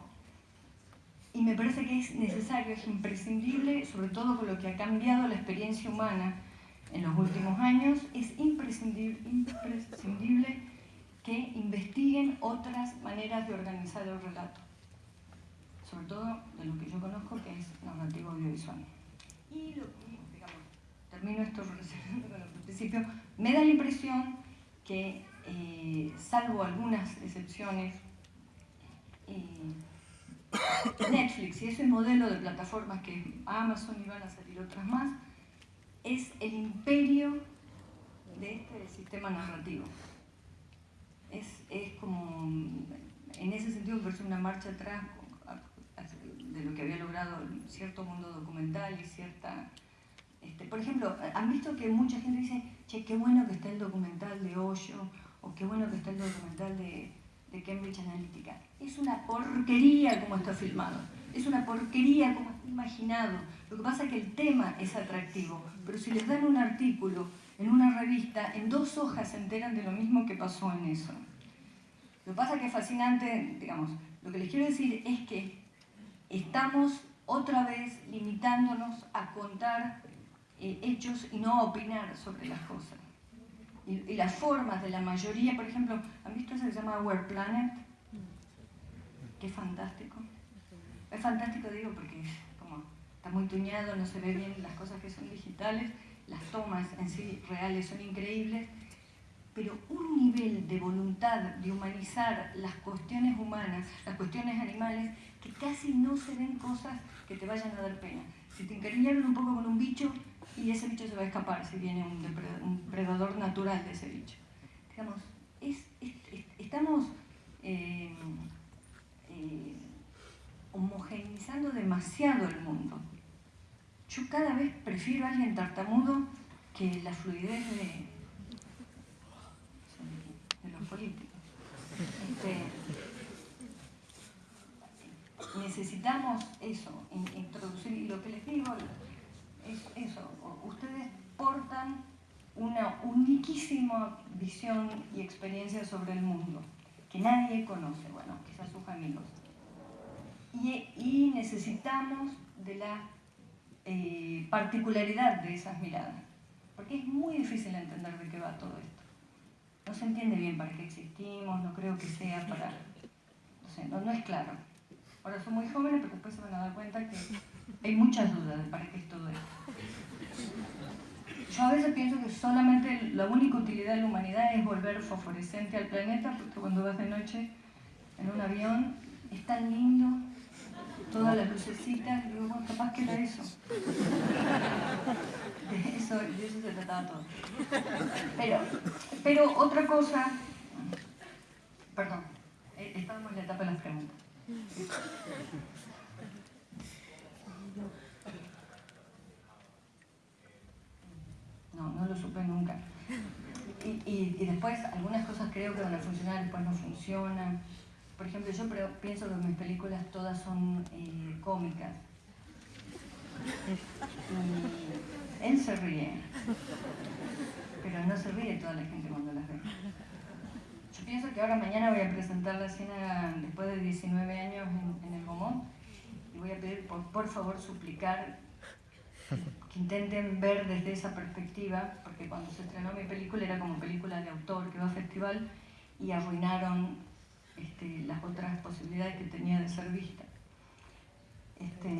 y me parece que es necesario, es imprescindible, sobre todo con lo que ha cambiado la experiencia humana en los últimos años, es imprescindible, imprescindible que investiguen otras maneras de organizar el relato, sobre todo de lo que yo conozco que es narrativo audiovisual. Y, lo, digamos, termino esto con el principio, me da la impresión que, eh, salvo algunas excepciones, eh, Netflix y ese modelo de plataformas que Amazon y van a salir otras más, es el imperio de este sistema narrativo. Es, es como, en ese sentido, me una marcha atrás de lo que había logrado cierto mundo documental y cierta... Este, por ejemplo, han visto que mucha gente dice, che, qué bueno que está el documental de Hoyo, o qué bueno que está el documental de, de Cambridge Analytica. Es una porquería como está filmado, es una porquería como está imaginado. Lo que pasa es que el tema es atractivo, pero si les dan un artículo en una revista, en dos hojas se enteran de lo mismo que pasó en eso. Lo que pasa es que es fascinante, digamos, lo que les quiero decir es que estamos otra vez limitándonos a contar eh, hechos y no a opinar sobre las cosas. y, las formas de la mayoría, por ejemplo, ¿han visto que se llama Our Planet? Qué fantástico. Es fantástico, digo, porque como está muy tuñado, no se ve bien las cosas que son digitales, las tomas en sí reales son increíbles, pero un nivel de voluntad de humanizar las cuestiones humanas, las cuestiones animales, que casi no se ven cosas que te vayan a dar pena. Si te encariñaron un poco con un bicho, y ese bicho se va a escapar si viene un, depredador natural de ese bicho. Digamos, estamos eh, eh, homogeneizando demasiado el mundo. Yo cada vez prefiero a alguien tartamudo que la fluidez de, de los políticos. Este, necesitamos eso, introducir, y lo que les digo es eso, ustedes portan una uniquísima visión y experiencia sobre el mundo, que nadie conoce, bueno, quizás sus amigos. Y, necesitamos de la eh, particularidad de esas miradas, porque es muy difícil entender de qué va todo esto. No se entiende bien para qué existimos, no creo que sea para... No sé, no, no es claro. Ahora son muy jóvenes, pero después se van a dar cuenta que hay muchas dudas de para qué es todo esto. Yo a veces pienso que solamente la única utilidad de la humanidad es volver fosforescente al planeta, porque cuando vas de noche en un avión es tan lindo, todas las lucecitas, digo, bueno, capaz que era eso. De eso, de eso se trataba todo. Pero, pero otra cosa, perdón, eh, estábamos en la etapa de las preguntas. No, no lo supe nunca. Y, y, después algunas cosas creo que van a funcionar, después no funcionan. Por ejemplo, yo pienso que mis películas todas son eh, cómicas. Y él se ríe, pero no se ríe toda la gente cuando pienso que ahora mañana voy a presentar la escena después de 19 años en, el Gomón y voy a pedir por, por favor suplicar que intenten ver desde esa perspectiva, porque cuando se estrenó mi película era como película de autor que va a festival y arruinaron este, las otras posibilidades que tenía de ser vista. Este,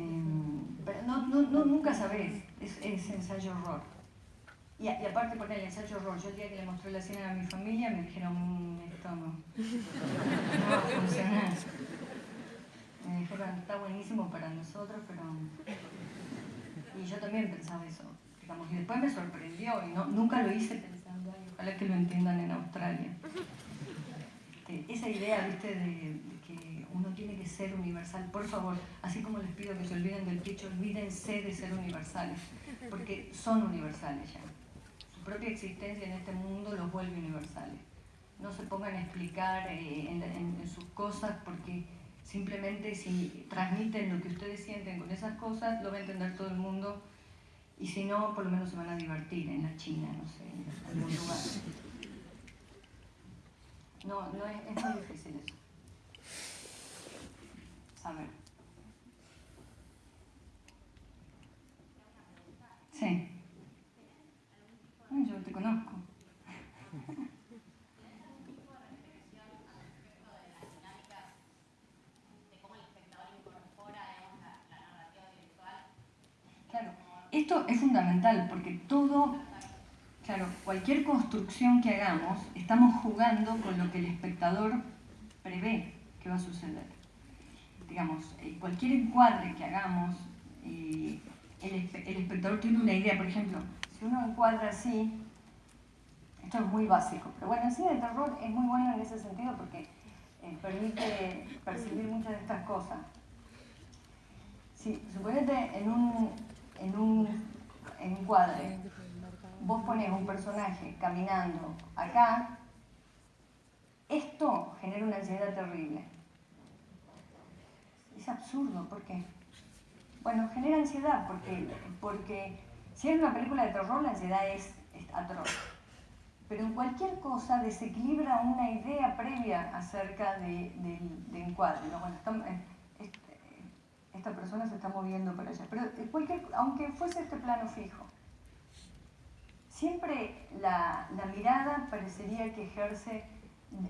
pero no, no, nunca sabés, es ensayo horror. Y, y, aparte por el ensayo horror, yo el día que le mostré la escena a mi familia me dijeron, mmm, esto no, no va a funcionar. Me dijeron, está buenísimo para nosotros, pero y yo también pensaba eso, digamos, y después me sorprendió, y no, nunca lo hice pensando, Ay, ojalá que lo entiendan en Australia. Este, esa idea, viste, de, que uno tiene que ser universal, por favor, así como les pido que se olviden del dicho, olvídense de ser universales, porque son universales ya. Propia existencia en este mundo los vuelve universales. No se pongan a explicar eh, en sus cosas porque Simplemente si transmiten lo que ustedes sienten con esas cosas, lo va a entender todo el mundo. Y si no, por lo menos se van a divertir en la China, no sé, en algún lugar. No, no es, es muy difícil eso. Saber. Sí. Yo te conozco. Esto es fundamental porque todo, claro, cualquier construcción que hagamos, estamos jugando con lo que el espectador prevé que va a suceder. Digamos, eh, cualquier encuadre que hagamos, eh, el, espectador tiene una idea, por ejemplo, si uno encuadra así, esto es muy básico, pero bueno, el cine de terror es muy bueno en ese sentido porque eh, permite percibir muchas de estas cosas. Si, suponete en un, en un encuadre, vos pones un personaje caminando acá, esto genera una ansiedad terrible. Es absurdo, ¿por qué? Bueno, genera ansiedad porque, porque si es una película de terror, la ansiedad es, atroz. Pero en cualquier cosa desequilibra una idea previa acerca de, encuadre. Bueno, esta persona se está moviendo para allá. Pero cualquier, aunque fuese este plano fijo, siempre la, mirada parecería que ejerce,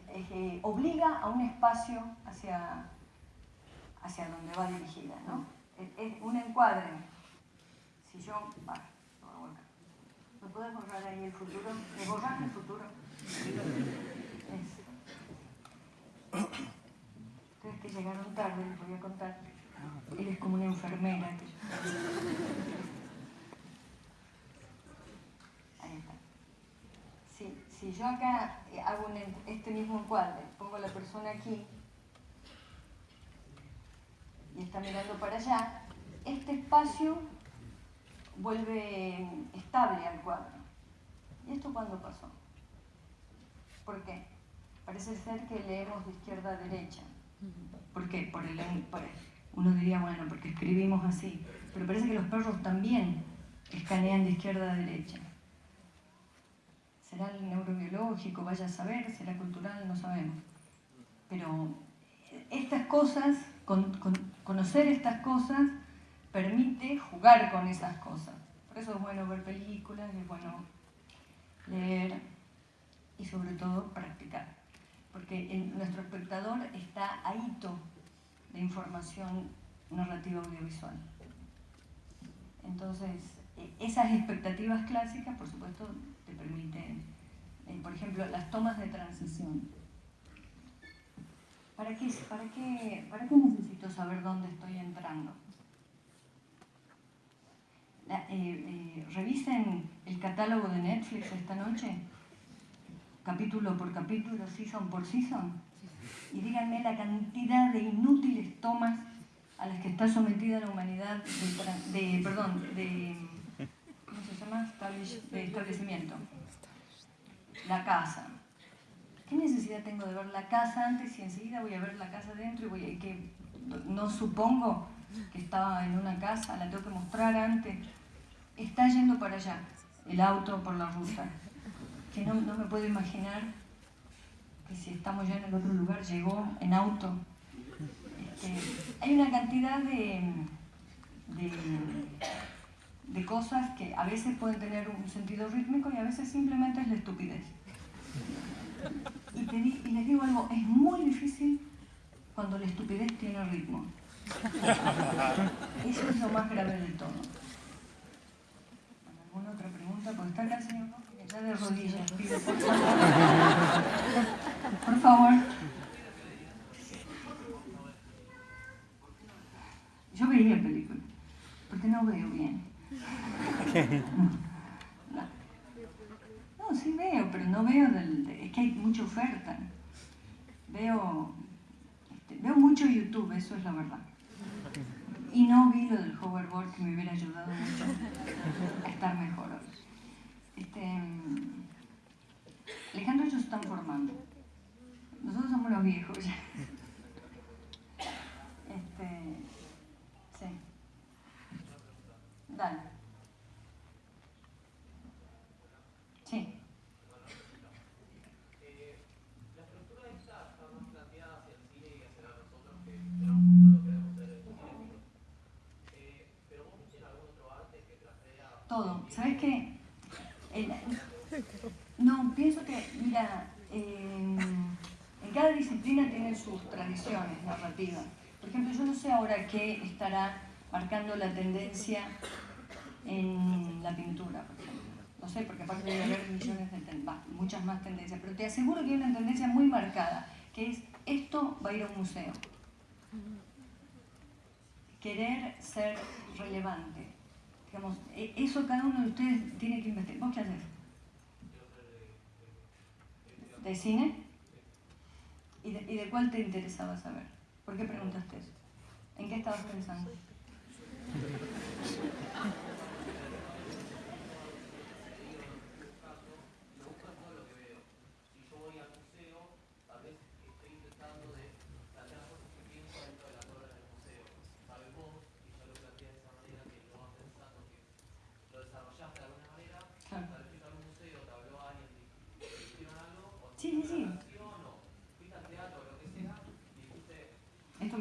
eh, obliga a un espacio hacia, hacia donde va dirigida, ¿no? Es, es un encuadre. Si yo, va, lo voy a volcar. ¿Me puedes borrar ahí el futuro? ¿Me borras el futuro? Es- Ustedes que llegaron tarde, les voy a contar. Él es como una enfermera. Ahí está. Si, yo acá eh, hago este mismo encuadre, pongo a la persona aquí y está mirando para allá, este espacio vuelve estable al cuadro. ¿Y esto cuándo pasó? ¿Por qué? Parece ser que leemos de izquierda a derecha. ¿Por qué? Por el, por- uno diría, bueno, porque escribimos así. Pero parece que los perros también escanean de izquierda a derecha. ¿Será el neurobiológico? Vaya a saber, será cultural, no sabemos. Pero estas cosas, con- con- conocer estas cosas, permite jugar con esas cosas. Por eso es bueno ver películas, es bueno leer y sobre todo practicar. Porque nuestro espectador está ahito de información narrativa audiovisual. Entonces, eh, esas expectativas clásicas, por supuesto, te permiten, eh, por ejemplo, las tomas de transición. ¿Para qué, para, qué, ¿Para qué necesito saber dónde estoy entrando? Eh, eh, revisen el catálogo de Netflix esta noche, capítulo por capítulo, season por season, y díganme la cantidad de inútiles tomas a las que está sometida la humanidad de, de- perdón, de, ¿cómo se llama? De establecimiento. La casa. ¿Qué necesidad tengo de ver la casa antes y enseguida voy a ver la casa dentro y voy a que no supongo que estaba en una casa, la tengo que mostrar antes. Está yendo para allá, el auto por la ruta. Que no me puedo imaginar que si estamos ya en el otro lugar, llegó en auto. Este, hay una cantidad de, de, cosas que a veces pueden tener un sentido rítmico y a veces simplemente es la estupidez. Y, y les digo algo, es muy difícil cuando la estupidez tiene ritmo. Eso es lo más grave de todo. ¿Alguna otra pregunta? Porque está acá el señor ya de rodillas, pide por favor. Por favor. Yo veía películas, porque no veo bien. No. Sí veo, pero no veo del... de- es que hay mucha oferta. Veo... este, veo mucho YouTube, eso es la verdad. Y no vi lo del hoverboard que me hubiera ayudado mucho a estar mejor. Este, mm, Alejandro ellos están formando. Nosotros somos los viejos ya. Este, sí. Dale. Sí. Todo. ¿Sabes qué? El- no, pienso que, mira, eh, cada disciplina tiene sus tradiciones narrativas. Por ejemplo, yo no sé ahora qué estará marcando la tendencia en la pintura, por ejemplo. No sé, porque aparte debe haber millones de ten- va, muchas más tendencias, pero te aseguro que hay una tendencia muy marcada, que es esto va a ir a un museo. Querer ser relevante. Digamos, e- eso cada uno de ustedes tiene que investigar. ¿Vos qué haces? ¿De cine? ¿Y de, y de cuál te interesaba saber? ¿Por qué preguntaste eso? ¿En qué estabas pensando? Claro. Sí, sí, sí. Esto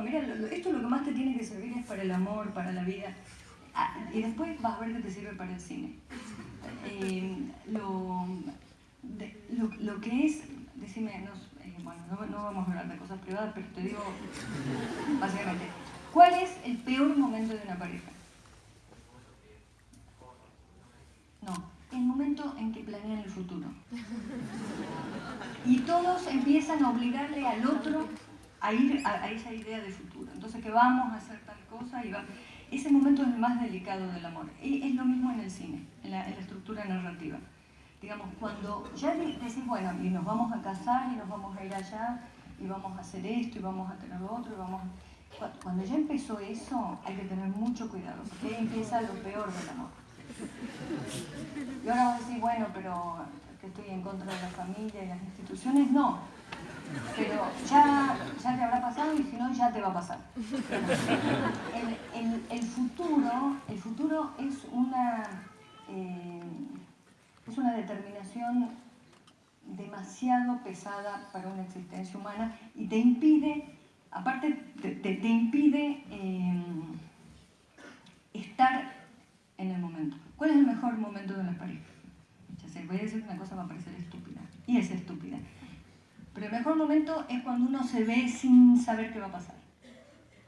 mira, esto lo que más te tiene que servir es para el amor, para la vida. Ah, y después vas a ver que te sirve para el cine. Eh, lo, lo, que es, decime, eh, bueno, no, no vamos a hablar de cosas privadas, pero te digo básicamente, ¿cuál es el peor momento de una pareja? No, el momento en que planean el futuro. Y todos empiezan a obligarle al otro a ir a, a esa idea de futuro. Entonces que vamos a hacer tal cosa y va... Ese momento es el más delicado del amor. Y es lo mismo en el cine, en la, en estructura narrativa. Digamos, cuando ya de- decís, bueno, y nos vamos a casar y nos vamos a ir allá y vamos a hacer esto y vamos a tener lo otro y vamos a... Cu- Cuando ya empezó eso, hay que tener mucho cuidado, porque ahí empieza lo peor del amor. Y ahora vas a decir, bueno, pero que estoy en contra de la familia y las instituciones, no. Pero ya, ya te habrá pasado y si no, ya te va a pasar. El, el- futuro, el futuro es una, eh, es una determinación demasiado pesada para una existencia humana y te impide, aparte, te, te- impide eh, estar en el momento. ¿Cuál es el mejor momento de las parejas? Ya sé, voy a decir una cosa va a parecer estúpida, y es estúpida. El mejor momento es cuando uno se ve sin saber qué va a pasar.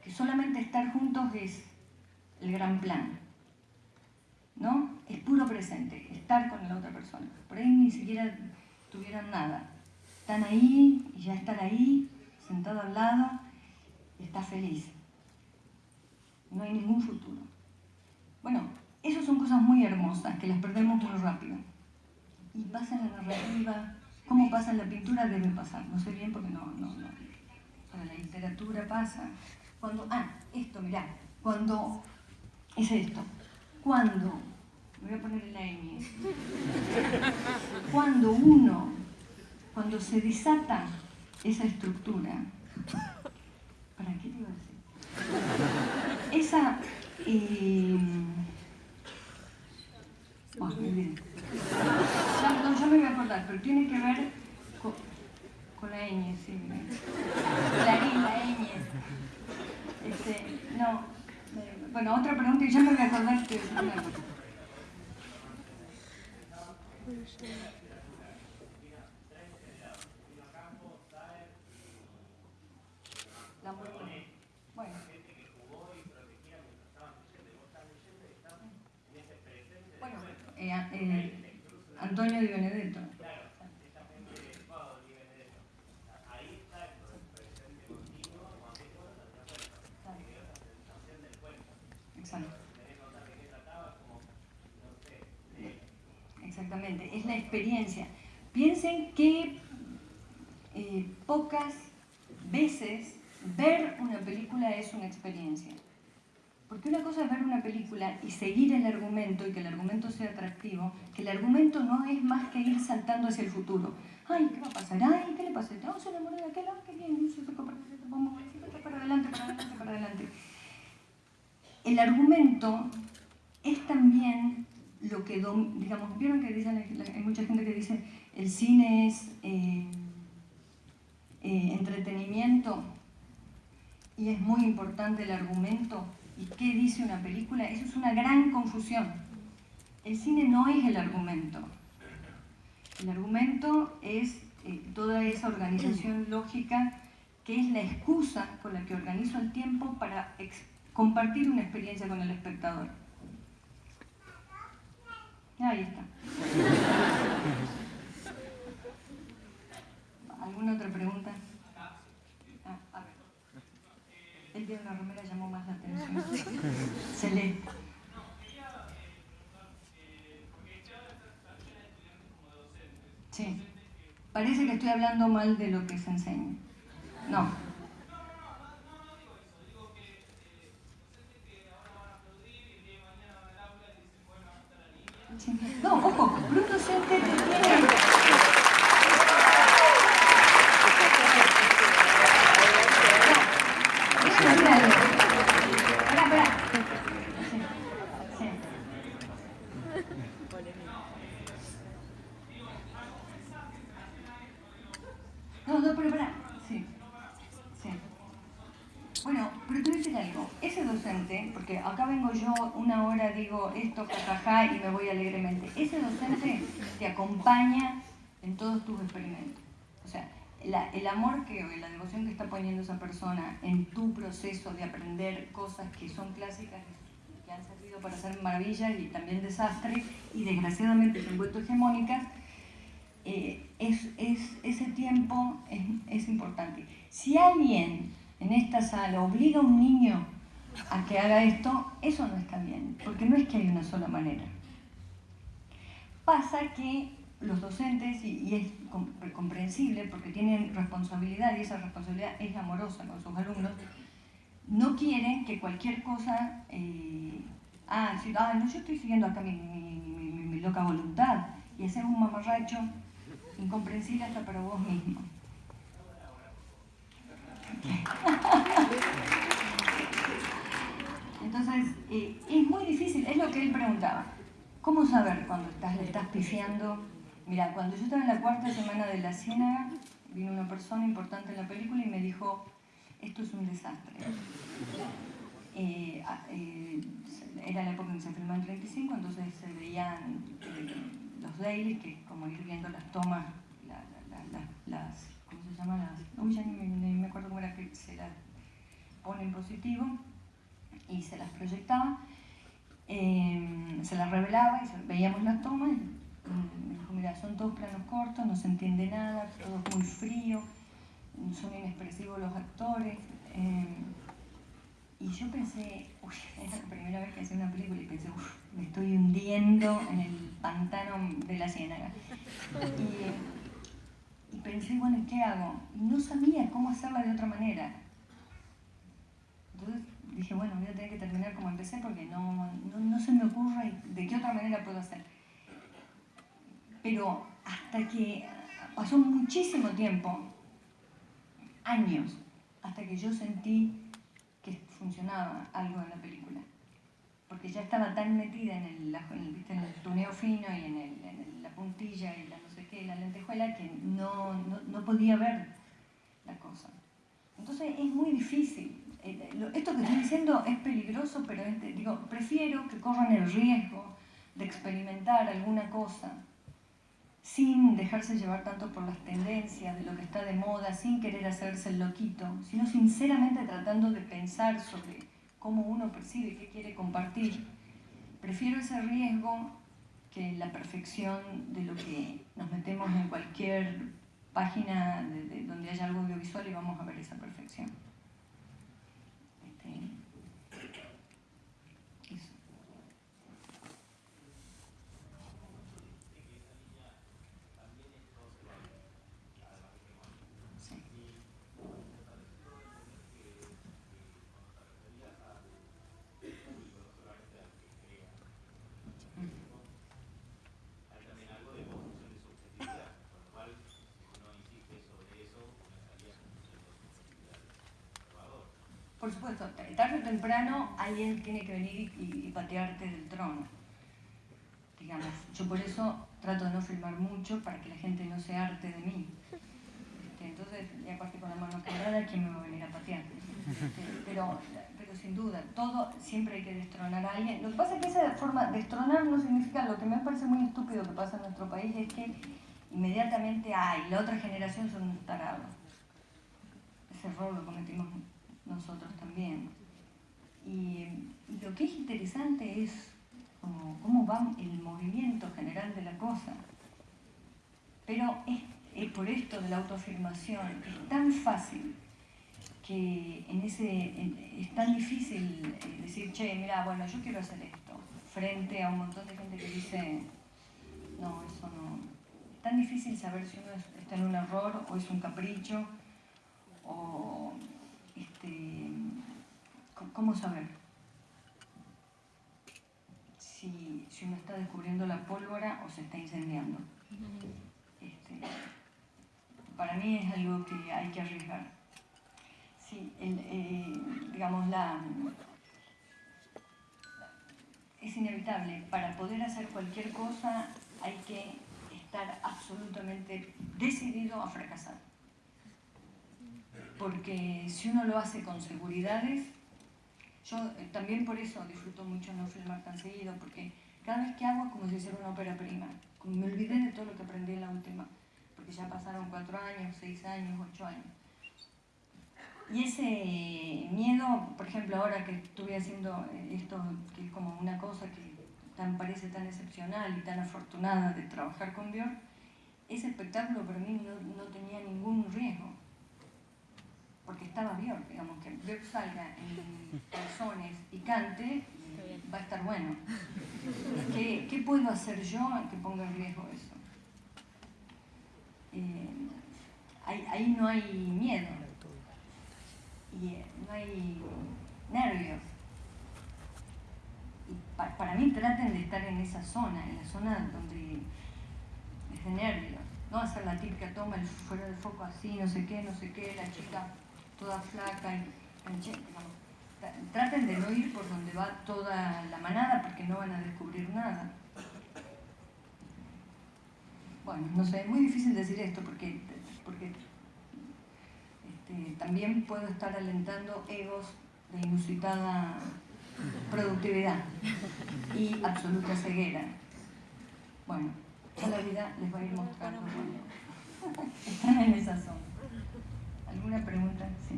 Que solamente estar juntos es el gran plan. ¿No? Es puro presente, estar con la otra persona. Por ahí ni siquiera tuvieron nada. Están ahí y ya estar ahí, sentado al lado, está feliz. No hay ningún futuro. Bueno, esas son cosas muy hermosas que las perdemos muy rápido. Y pasa en la narrativa, cómo pasa en la pintura debe pasar. No sé bien porque no, no, no. Para la literatura pasa. Cuando, ah, esto, mirá, cuando, es esto. Cuando, me voy a poner en la ñ. Cuando uno, cuando se desata esa estructura, ¿para qué te iba a decir? Esa, eh, bueno, me olvidé. Ya, no, ya me voy a acordar, pero tiene que ver con, con la ñ, sí. La I, la ñ. Este, no. eh, Bueno, otra pregunta y ya me voy a acordar que no me acuerdo. La hamburguesa. Bueno. Bueno, eh, a- eh, Antonio Di Benedetto. Exactamente, es la experiencia. Piensen que eh, pocas veces ver una película es una experiencia. Porque una cosa es ver una película y seguir el argumento y que el argumento sea atractivo, que el argumento no es más que ir saltando hacia el futuro. Ay, ¿qué va a pasar? Ay, ¿qué le pasa? Vamos a enamorar de aquel, ah, qué bien, se fue para para adelante, para adelante, para adelante. El argumento es también lo que, digamos, vieron que dicen, hay mucha gente que dice el cine es eh, eh, entretenimiento y es muy importante el argumento y qué dice una película, eso es una gran confusión. El cine no es el argumento. El argumento es eh, toda esa organización lógica que es la excusa con la que organizo el tiempo para compartir una experiencia con el espectador. Ahí está. ¿Alguna otra pregunta? Ah, a ver. El de la remera llamó más la atención. Celeste. Sí. Parece que estoy hablando mal de lo que se enseña. No. Sí. No, ojo, un docente que tiene... Déjame decir algo. Pará, pará. Sí, sí. No, no, pero pará. Sí, sí. decir algo. Ese docente, porque acá vengo yo una hora, digo esto, jajaja, y me voy alegremente. Ese docente te acompaña en todos tus experimentos. O sea, el amor que, o la devoción que está poniendo esa persona en tu proceso de aprender cosas que son clásicas, que han servido para hacer maravillas y también desastres, y desgraciadamente se han vuelto hegemónicas, eh, es, ese tiempo es, es importante. Si alguien en esta sala obliga a un niño a que haga esto, eso no está bien, porque no es que hay una sola manera. Pasa que los docentes, y, es comprensible porque tienen responsabilidad y esa responsabilidad es amorosa con sus alumnos, no quieren que cualquier cosa, eh, ah, ah, no, yo estoy siguiendo acá mi, mi loca voluntad y hacer un mamarracho incomprensible hasta para vos mismo. Entonces, eh, es muy difícil, es lo que él preguntaba. ¿Cómo saber cuando estás, le estás pifiando? Mira, cuando yo estaba en la cuarta semana de La Ciénaga, vino una persona importante en la película y me dijo, esto es un desastre. Eh, ah, eh, era la época en que se filmó en 35, entonces se veían los dailies, que es como ir viendo las tomas, las ¿cómo se llama? Las, uy, ya ni, me acuerdo cómo era que se las pone en positivo y se las proyectaba, em, se las revelaba y veíamos las tomas y dijo, mira, son todos planos cortos, no se entiende nada, todo muy frío, son inexpresivos los actores. Em, y yo pensé, uy, es la primera vez que hacía una película y pensé, uff, me estoy hundiendo en el pantano de la ciénaga. Y, pensé, bueno, ¿qué hago? No sabía cómo hacerla de otra manera. Entonces dije, bueno, voy a tener que terminar como empecé porque no, no, se me ocurre de qué otra manera puedo hacer. Pero hasta que pasó muchísimo tiempo, años, hasta que yo sentí que funcionaba algo en la película. Porque ya estaba tan metida en el, en el, tuneo fino y en, en la puntilla y la la lentejuela que no, no, podía ver la cosa. Entonces es muy difícil. Eh, esto que estoy diciendo es peligroso, pero digo, prefiero que corran el riesgo de experimentar alguna cosa sin dejarse llevar tanto por las tendencias de lo que está de moda, sin querer hacerse el loquito, sino sinceramente tratando de pensar sobre cómo uno percibe, qué quiere compartir. Prefiero ese riesgo que la perfección de lo que nos metemos en cualquier página de, donde haya algo audiovisual y vamos a ver esa perfección. Tarde o temprano alguien tiene que venir y, patearte del trono. Digamos, yo por eso trato de no filmar mucho para que la gente no se arte de mí. Este, entonces, ya aparte con la mano quebrada, ¿quién me va a venir a patear? Este, pero, pero sin duda, todo siempre hay que destronar a alguien. Lo que pasa es que esa forma, destronar no significa, lo que me parece muy estúpido que pasa en nuestro país es que inmediatamente, ay, la otra generación son tarados. Ese error lo cometimos nosotros también. Y, lo que es interesante es cómo, va el movimiento general de la cosa. Pero es, por esto de la autoafirmación, es tan fácil que en ese, es tan difícil eh, decir, che, mira, bueno, yo quiero hacer esto, frente a un montón de gente que dice, no, eso no. Es tan difícil saber si uno está en un error o es un capricho o este, ¿cómo saber si, uno está descubriendo la pólvora o se está incendiando? Este, para mí es algo que hay que arriesgar. Sí, eh, digamos, la, es inevitable. Para poder hacer cualquier cosa hay que estar absolutamente decidido a fracasar porque si uno lo hace con seguridades, Yo eh, también por eso disfruto mucho no filmar tan seguido, porque cada vez que hago es como si hiciera una ópera prima. Me olvidé de todo lo que aprendí en la última, porque ya pasaron cuatro años, seis años, ocho años. Y ese miedo, por ejemplo, ahora que estuve haciendo esto, que es como una cosa que tan, parece tan excepcional y tan afortunada de trabajar con Björk, ese espectáculo para mí no, no tenía ningún riesgo porque estaba Björk, digamos, que Björk salga en calzones y cante, va a estar bueno. ¿Qué, ¿Qué, puedo hacer yo que ponga en riesgo eso? Eh, ahí, ahí, no hay miedo, y eh, no hay nervios. Y pa, para mí traten de estar en esa zona, en la zona donde es de nervios. No hacer la típica toma el fuera del foco así, no sé qué, no sé qué, la chica toda flaca traten de no ir por donde va toda la manada porque no van a descubrir nada. Bueno, no sé, es muy difícil decir esto porque, porque este, también puedo estar alentando egos de inusitada productividad y absoluta ceguera. Bueno, ya la vida les va a ir mostrando. Están en esa zona. ¿Alguna pregunta? Sí.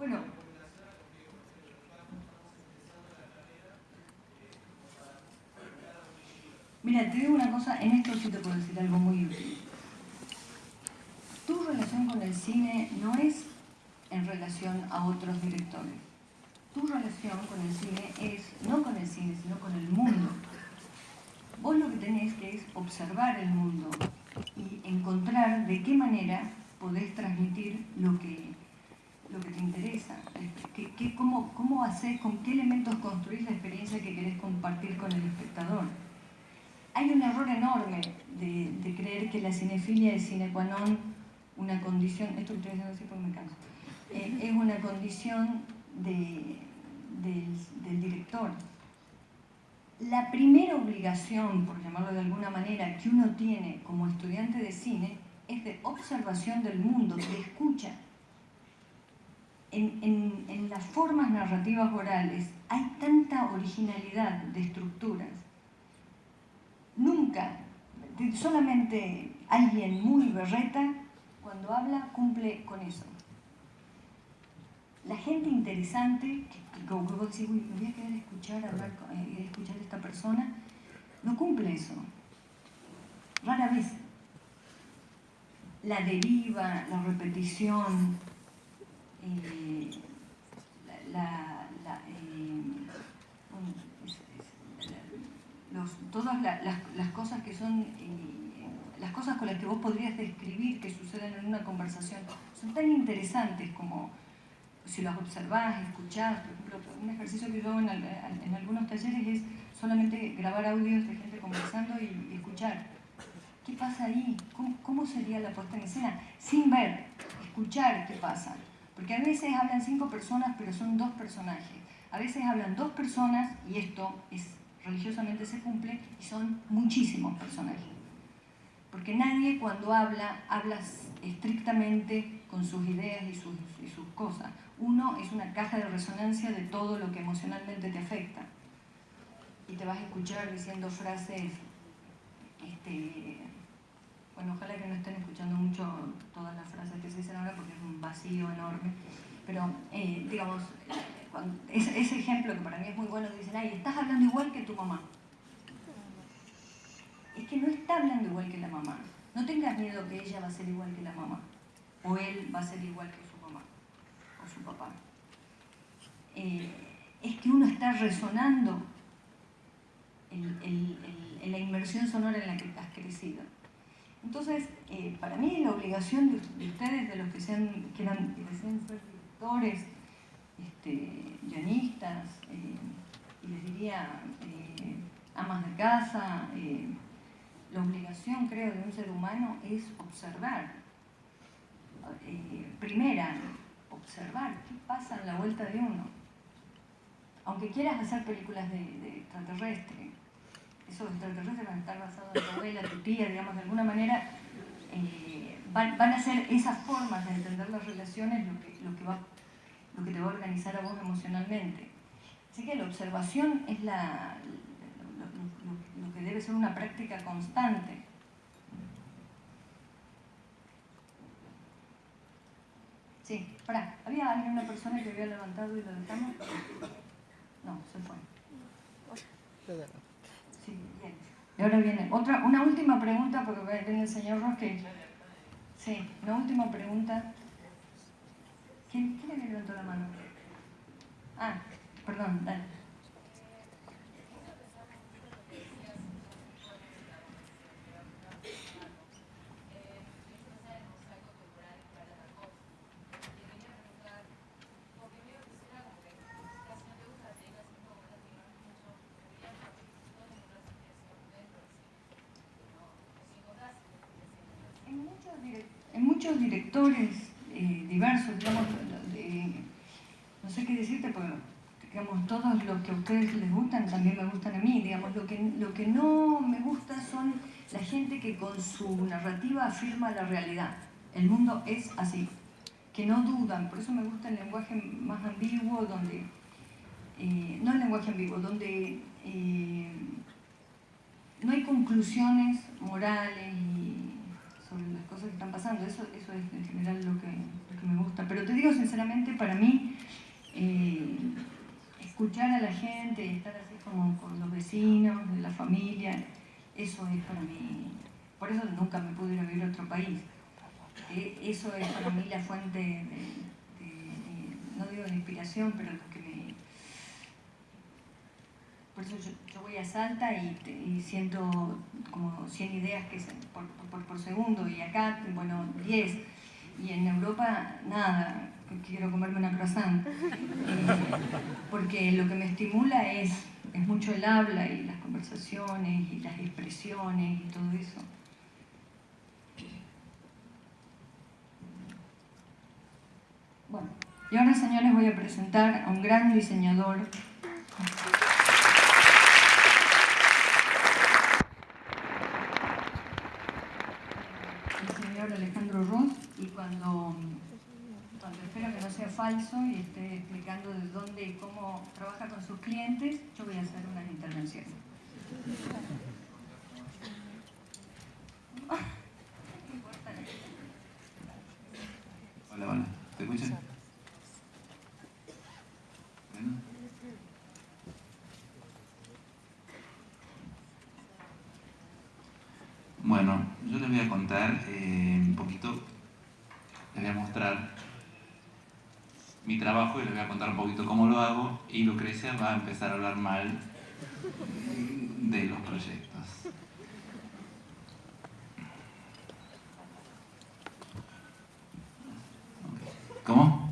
Bueno, mira, te digo una cosa, en esto sí te puedo decir algo muy útil. Tu relación con el cine no es en relación a otros directores. Tu relación con el cine es no con el cine, sino con el mundo. Vos lo que tenés que es observar el mundo y encontrar de qué manera podés transmitir lo que lo que te interesa, ¿Qué, qué, cómo, cómo haces, con qué elementos construís la experiencia que querés compartir con el espectador. Hay un error enorme de, creer que la cinefilia es sine una condición, esto que estoy diciendo así porque me canso, eh, es una condición de, de, del director. La primera obligación, por llamarlo de alguna manera, que uno tiene como estudiante de cine es de observación del mundo, de escucha en, las formas narrativas orales hay tanta originalidad de estructuras. Nunca, solamente alguien muy berreta, cuando habla, cumple con eso. La gente interesante, que, como vos decís, me voy a querer escuchar, hablar, eh, escuchar a esta persona, no cumple eso. Rara vez. La deriva, la repetición, eh, la, todas las, cosas que son, eh, las cosas con las que vos podrías describir que suceden en una conversación, son tan interesantes como si las observás, escuchás, por ejemplo, un ejercicio que yo hago en, algunos talleres es solamente grabar audios de gente conversando y, escuchar. ¿Qué pasa ahí? ¿Cómo, ¿Cómo sería la puesta en escena? Sin ver, escuchar qué pasa. Porque a veces hablan cinco personas, pero son dos personajes. A veces hablan dos personas, y esto es, religiosamente se cumple, y son muchísimos personajes. Porque nadie cuando habla, habla estrictamente con sus ideas y sus, y sus cosas. Uno es una caja de resonancia de todo lo que emocionalmente te afecta. Y te vas a escuchar diciendo frases este, bueno, ojalá que no estén escuchando mucho todas las frases que se dicen ahora porque es un vacío enorme, pero eh, digamos, ese, ejemplo que para mí es muy bueno, dicen, ay, estás hablando igual que tu mamá. Es que no está hablando igual que la mamá. No tengas miedo que ella va a ser igual que la mamá, o él va a ser igual que su mamá, o su papá. Eh, es que uno está resonando en la inmersión sonora en la que has crecido. Entonces, eh, para mí la obligación de, ustedes, de los que sean, que deseen ser directores, este, guionistas, eh, y les diría eh, amas de casa, la obligación, creo, de un ser humano es observar. primera, observar qué pasa en la vuelta de uno. Aunque quieras hacer películas de, de extraterrestre, esos extraterrestres van a estar basados en tu abuela, tía, digamos, de alguna manera eh, van, a ser esas formas de entender las relaciones lo que, lo que, va, lo que te va a organizar a vos emocionalmente. Así que la observación es la, lo, que debe ser una práctica constante. Sí, para, ¿había alguien, una persona que había levantado y lo dejamos? No, se fue. Y ahora viene otra, una última pregunta, porque viene el señor Roque. Sí, una última pregunta. ¿Quién, quién le levantó la mano? Ah, perdón, dale. muchos directores diversos, digamos, no sé qué decirte, pero digamos, todos los que a ustedes les gustan también me gustan a mí, digamos, lo que, lo que no me gusta son la gente que con su narrativa afirma la realidad. El mundo es así, que no dudan, por eso me gusta el lenguaje más ambiguo, donde, eh, no el lenguaje ambiguo, donde eh, no hay conclusiones morales y sobre las cosas que están pasando. Eso, eso es en general lo que, me gusta. Pero te digo sinceramente, para mí, eh, escuchar a la gente y estar así como con los vecinos, la familia, eso es para mí, por eso nunca me pude ir a vivir a otro país. Eh, eso es para mí la fuente de, no digo de inspiración, pero lo que me... Por eso yo, voy a Salta y, siento como 100 ideas que por, por, segundo y acá, bueno, 10. Y en Europa, nada, quiero comerme una croissant. Eh, porque lo que me estimula es, es mucho el habla y las conversaciones y las expresiones y todo eso. Bueno, y ahora señores voy a presentar a un gran diseñador Alejandro Ross y cuando, espero que no sea falso y esté explicando de dónde y cómo trabaja con sus clientes, yo voy a hacer unas intervenciones. Hola, hola. ¿Te escuchan? Bueno, yo les voy a contar eh, un poquito, les voy a mostrar mi trabajo y les voy a contar un poquito cómo lo hago y Lucrecia va a empezar a hablar mal de los proyectos. ¿Cómo?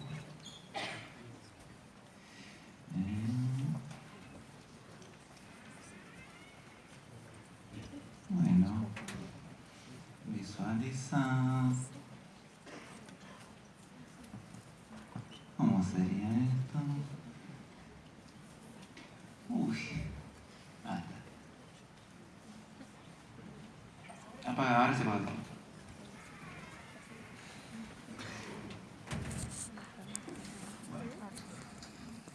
¿Cómo sería esto? Uy. Ah, Apaga, ahora se apaga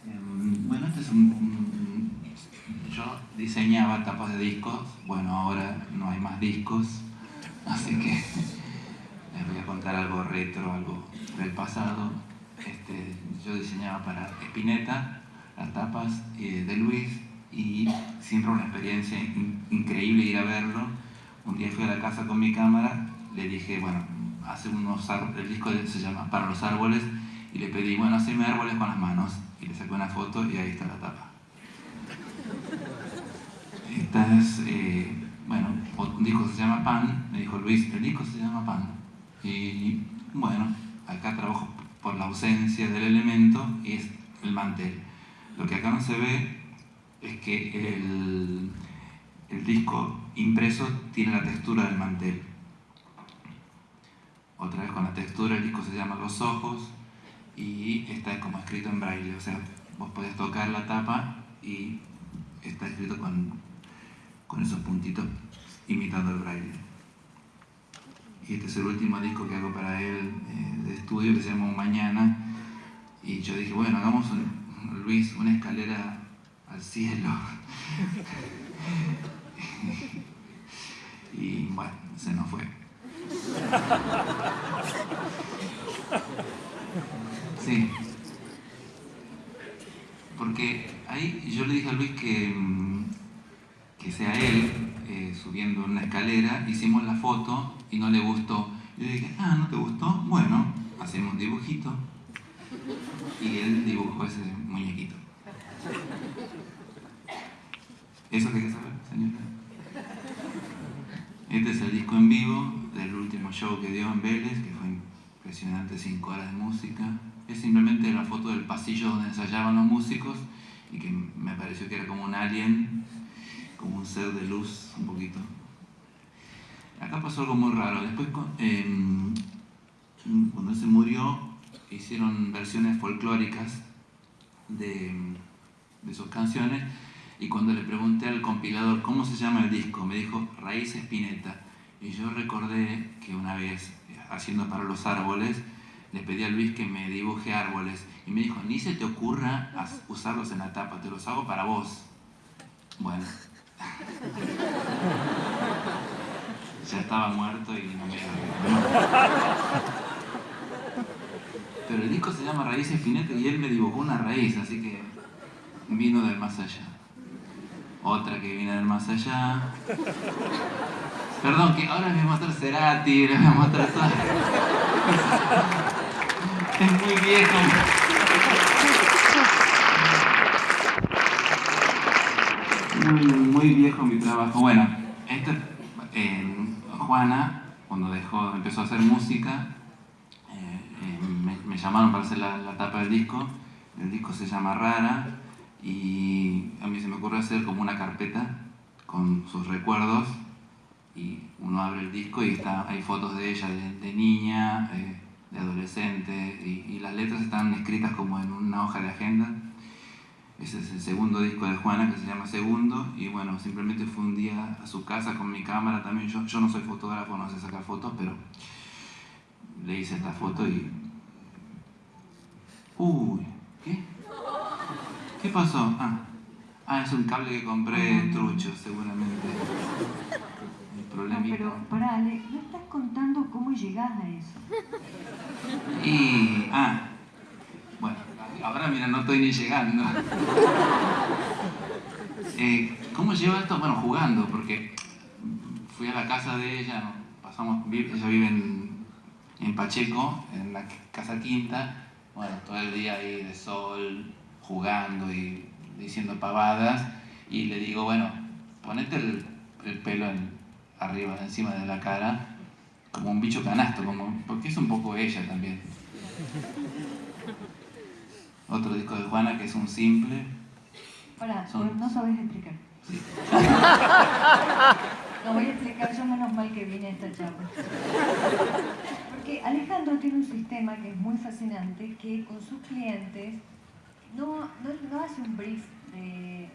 em, Bueno, este es un, Yo diseñaba tapas de discos, bueno, ahora no hay más discos, así que les voy a contar algo retro, algo del pasado. Este, yo diseñaba para Spinetta las tapas eh, de Luis y siempre una experiencia increíble ir a verlo. Un día fui a la casa con mi cámara, le dije, bueno, hace unos el disco se llama Para los árboles, y le pedí, bueno, haceme árboles con las manos. Y le saqué una foto y ahí está la tapa. Esta es, eh, bueno, que se llama Pan, me dijo Luis, el disco se llama Pan. Y bueno, acá trabajo por la ausencia del elemento y es el mantel. Lo que acá no se ve es que el, el disco impreso tiene la textura del mantel. Otra vez con la textura, el disco se llama Los Ojos y está como escrito en braille. O sea, vos podés tocar la tapa y está escrito con, con esos puntitos imitando el braille. Y este es el último disco que hago para él eh, de estudio que se llama Mañana. Y yo dije, bueno, hagamos, un, Luis, una escalera al cielo. y bueno, se nos fue. Sí. Porque ahí yo le dije a Luis que, mm, que sea él eh, subiendo una escalera, hicimos la foto y no le gustó. Yo dije, ah, ¿no te gustó? Bueno, hacemos un dibujito. Y él dibujó ese muñequito. ¿Eso que saber, señora? Este es el disco en vivo del último show que dio en Vélez, que fue impresionante, cinco horas de música. Es simplemente la foto del pasillo donde ensayaban los músicos y que me pareció que era como un alien, como un ser de luz un poquito. Acá pasó algo muy raro. Después, em, cuando se murió, hicieron versiones folclóricas de, de sus canciones y cuando le pregunté al compilador cómo se llama el disco, me dijo Raíz Espineta. Y yo recordé que una vez, haciendo para los árboles, le pedí a Luis que me dibuje árboles y me dijo, ni se te ocurra usarlos en la tapa, te los hago para vos. Bueno. ya estaba muerto y no me Pero el disco se llama Raíz Espineta y él me dibujó una raíz, así que vino del más allá otra que viene del más allá. Perdón, que ahora les voy a mostrar Cerati, les voy a mostrar. Es muy viejo. Muy, viejo mi trabajo. Bueno, este, Juana, cuando dejó, empezó a hacer música, eh, eh, me, llamaron para hacer la, tapa del disco. El disco se llama Rara y a mí se me ocurre hacer como una carpeta con sus recuerdos y uno abre el disco y está, hay fotos de ella de, niña, eh, de adolescente y, las letras están escritas como en una hoja de agenda. Ese es el segundo disco de Juana que se llama Segundo y bueno, simplemente fue un día a su casa con mi cámara también. Yo, yo no soy fotógrafo, no sé sacar fotos, pero le hice esta foto y... Uy, ¿qué? ¿Qué pasó? Ah, ah, es un cable que compré trucho, seguramente. El problema. No, pero pará, Ale, no estás contando cómo llegás a eso. Y. Ah. Ahora mira, no estoy ni llegando. Eh, ¿Cómo llevo esto? Bueno, jugando, porque fui a la casa de ella, pasamos, ella vive en, en Pacheco, en la casa quinta, bueno, todo el día ahí de sol, jugando y diciendo pavadas y le digo, bueno, ponete el, pelo arriba, encima de la cara, como un bicho canasto, como, porque es un poco ella también. Otro disco de Juana que es un simple. Hola, no sabes explicar. no voy a explicar, yo menos mal que vine a esta charla. Porque Alejandro tiene un sistema que es muy fascinante, que con sus clientes no, no, hace un brief de, eh,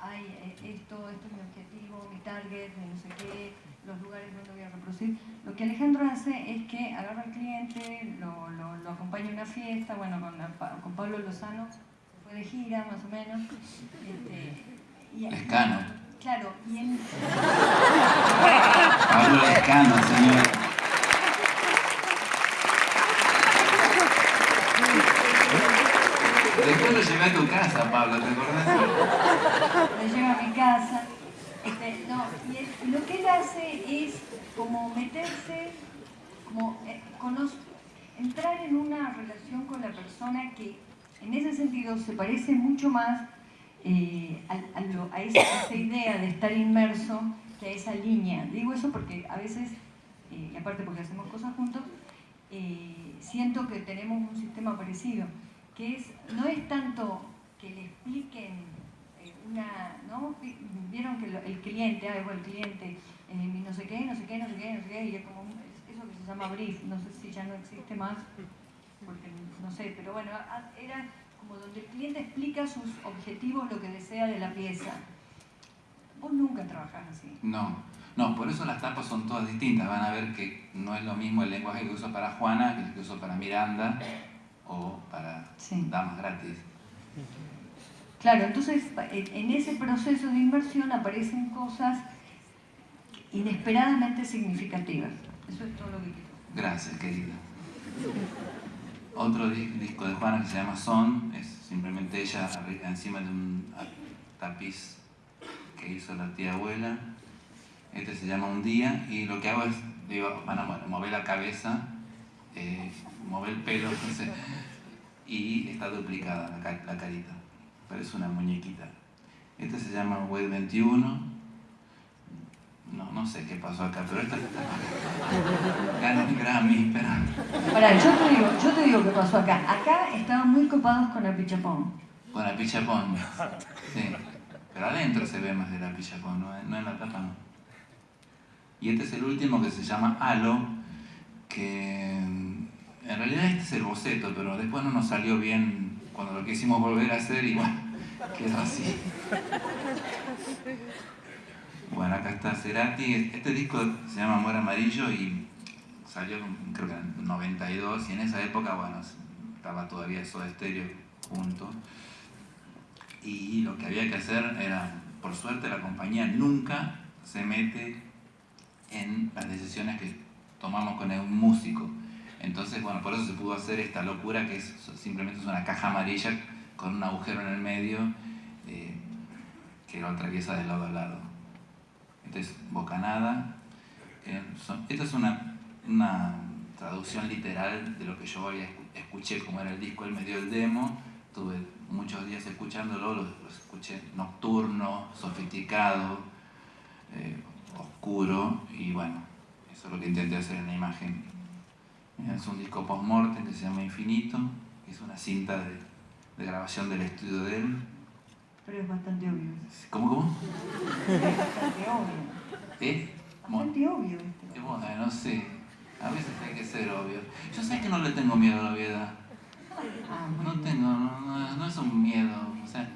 ay, eh, esto, esto es mi objetivo, mi target, no sé qué, los lugares donde voy a reproducir. Lo que Alejandro hace es que agarra al cliente, lo, lo, acompaña a una fiesta, bueno, con, con Pablo Lozano, se fue de gira más o menos. Este, y. Claro, y en... Pablo Escano, señor. Después lo llevé a tu casa, Pablo, ¿te acordás? Lo lleva a mi casa. Este, no, y, lo que él hace es como meterse, como eh, entrar en una relación con la persona que en ese sentido se parece mucho más eh, a, esa, idea de estar inmerso que a esa línea. Digo eso porque a veces, eh, y aparte porque hacemos cosas juntos, eh, siento que tenemos un sistema parecido, que es, no es tanto que le expliquen una, ¿no? Vieron que el cliente, ah, el cliente, no sé qué, no sé qué, no sé qué, no sé qué, y es como llama no sé si ya no existe más, porque no sé, pero bueno, era como donde el cliente explica sus objetivos, lo que desea de la pieza. Vos nunca trabajás así. No, no, por eso las tapas son todas distintas. Van a ver que no es lo mismo el lenguaje que uso para Juana que el que uso para Miranda o para Damas Gratis. Claro, entonces en ese proceso de inversión aparecen cosas inesperadamente significativas. Es. Gracias, querida. Otro disco de Juana que se llama Son, es simplemente ella encima de un tapiz que hizo la tía abuela. Este se llama Un Día y lo que hago es, digo, van a mover la cabeza, eh, mover el pelo, y está duplicada la, carita. Parece una muñequita. Este se llama Web 21 no, no sé qué pasó acá, pero esta ganó un Grammy, pero... Pará, yo te, digo, yo te digo qué pasó acá. Acá estaban muy copados con la pichapón. Con la pichapón, sí. Pero adentro se ve más de la pichapón, no, no en la tapa no. Y este es el último que se llama Halo, que en realidad este es el boceto, pero después no nos salió bien cuando lo quisimos volver a hacer y bueno, quedó así. Bueno, acá está Cerati. Este disco se llama Amor Amarillo y salió creo que en 92 y en esa época, bueno, estaba todavía Soda Stereo junto. Y lo que había que hacer era, por suerte la compañía nunca se mete en las decisiones que tomamos con un músico. Entonces, bueno, por eso se pudo hacer esta locura que es simplemente es una caja amarilla con un agujero en el medio eh, que lo atraviesa de lado a lado. Este es Bocanada. esta es una, traducción literal de lo que yo había escuché, como era el disco, él me dio el demo, tuve muchos días escuchándolo, lo, escuché nocturno, sofisticado, eh, oscuro, y bueno, eso es lo que intenté hacer en la imagen. Es un disco post-mortem que se llama Infinito, es una cinta de, de grabación del estudio de él, pero es bastante obvio. ¿Cómo, cómo? Es bastante obvio. ¿Eh? Bastante obvio este. Bueno, no sé. A veces hay que ser obvio. Yo sé que no le tengo miedo a la obviedad. Ah, no tengo, no, no, es un miedo. O sea,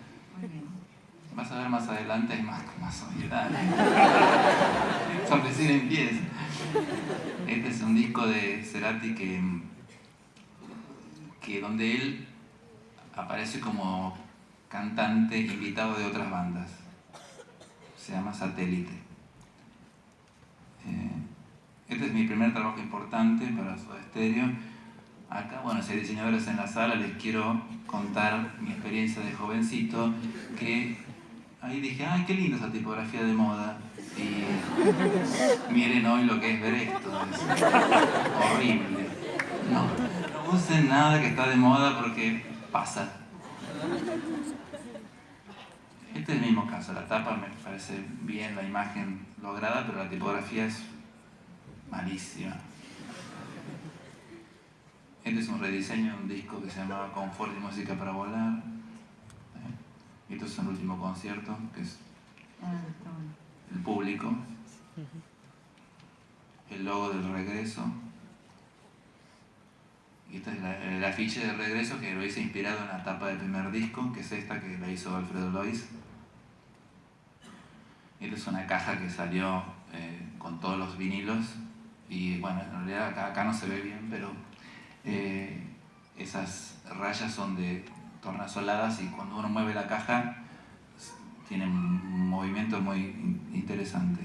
vas a ver más adelante, hay más, más obviedad. Son decir en pies. Este es un disco de Cerati que, que donde él aparece como cantante invitado de otras bandas. Se llama Satélite. Eh, este es mi primer trabajo importante para Soda Stereo. Acá, bueno, si hay diseñadores en la sala, les quiero contar mi experiencia de jovencito, que ahí dije, ay, qué linda esa tipografía de moda. Y miren hoy lo que es ver esto, es horrible. No, no usen nada que está de moda porque pasa. Este es el mismo caso, la tapa me parece bien la imagen lograda, pero la tipografía es malísima. Este es un rediseño de un disco que se llamaba Confort y Música para Volar. ¿Eh? Esto es el último concierto, que es ah, el público. El logo del regreso. Esta es el afiche de regreso que lo hice inspirado en la tapa del primer disco, que es esta que la hizo Alfredo Lois. Esta es una caja que salió eh, con todos los vinilos y bueno, en realidad acá, no se ve bien, pero eh, esas rayas son de tornasoladas y cuando uno mueve la caja tiene un movimiento muy interesante.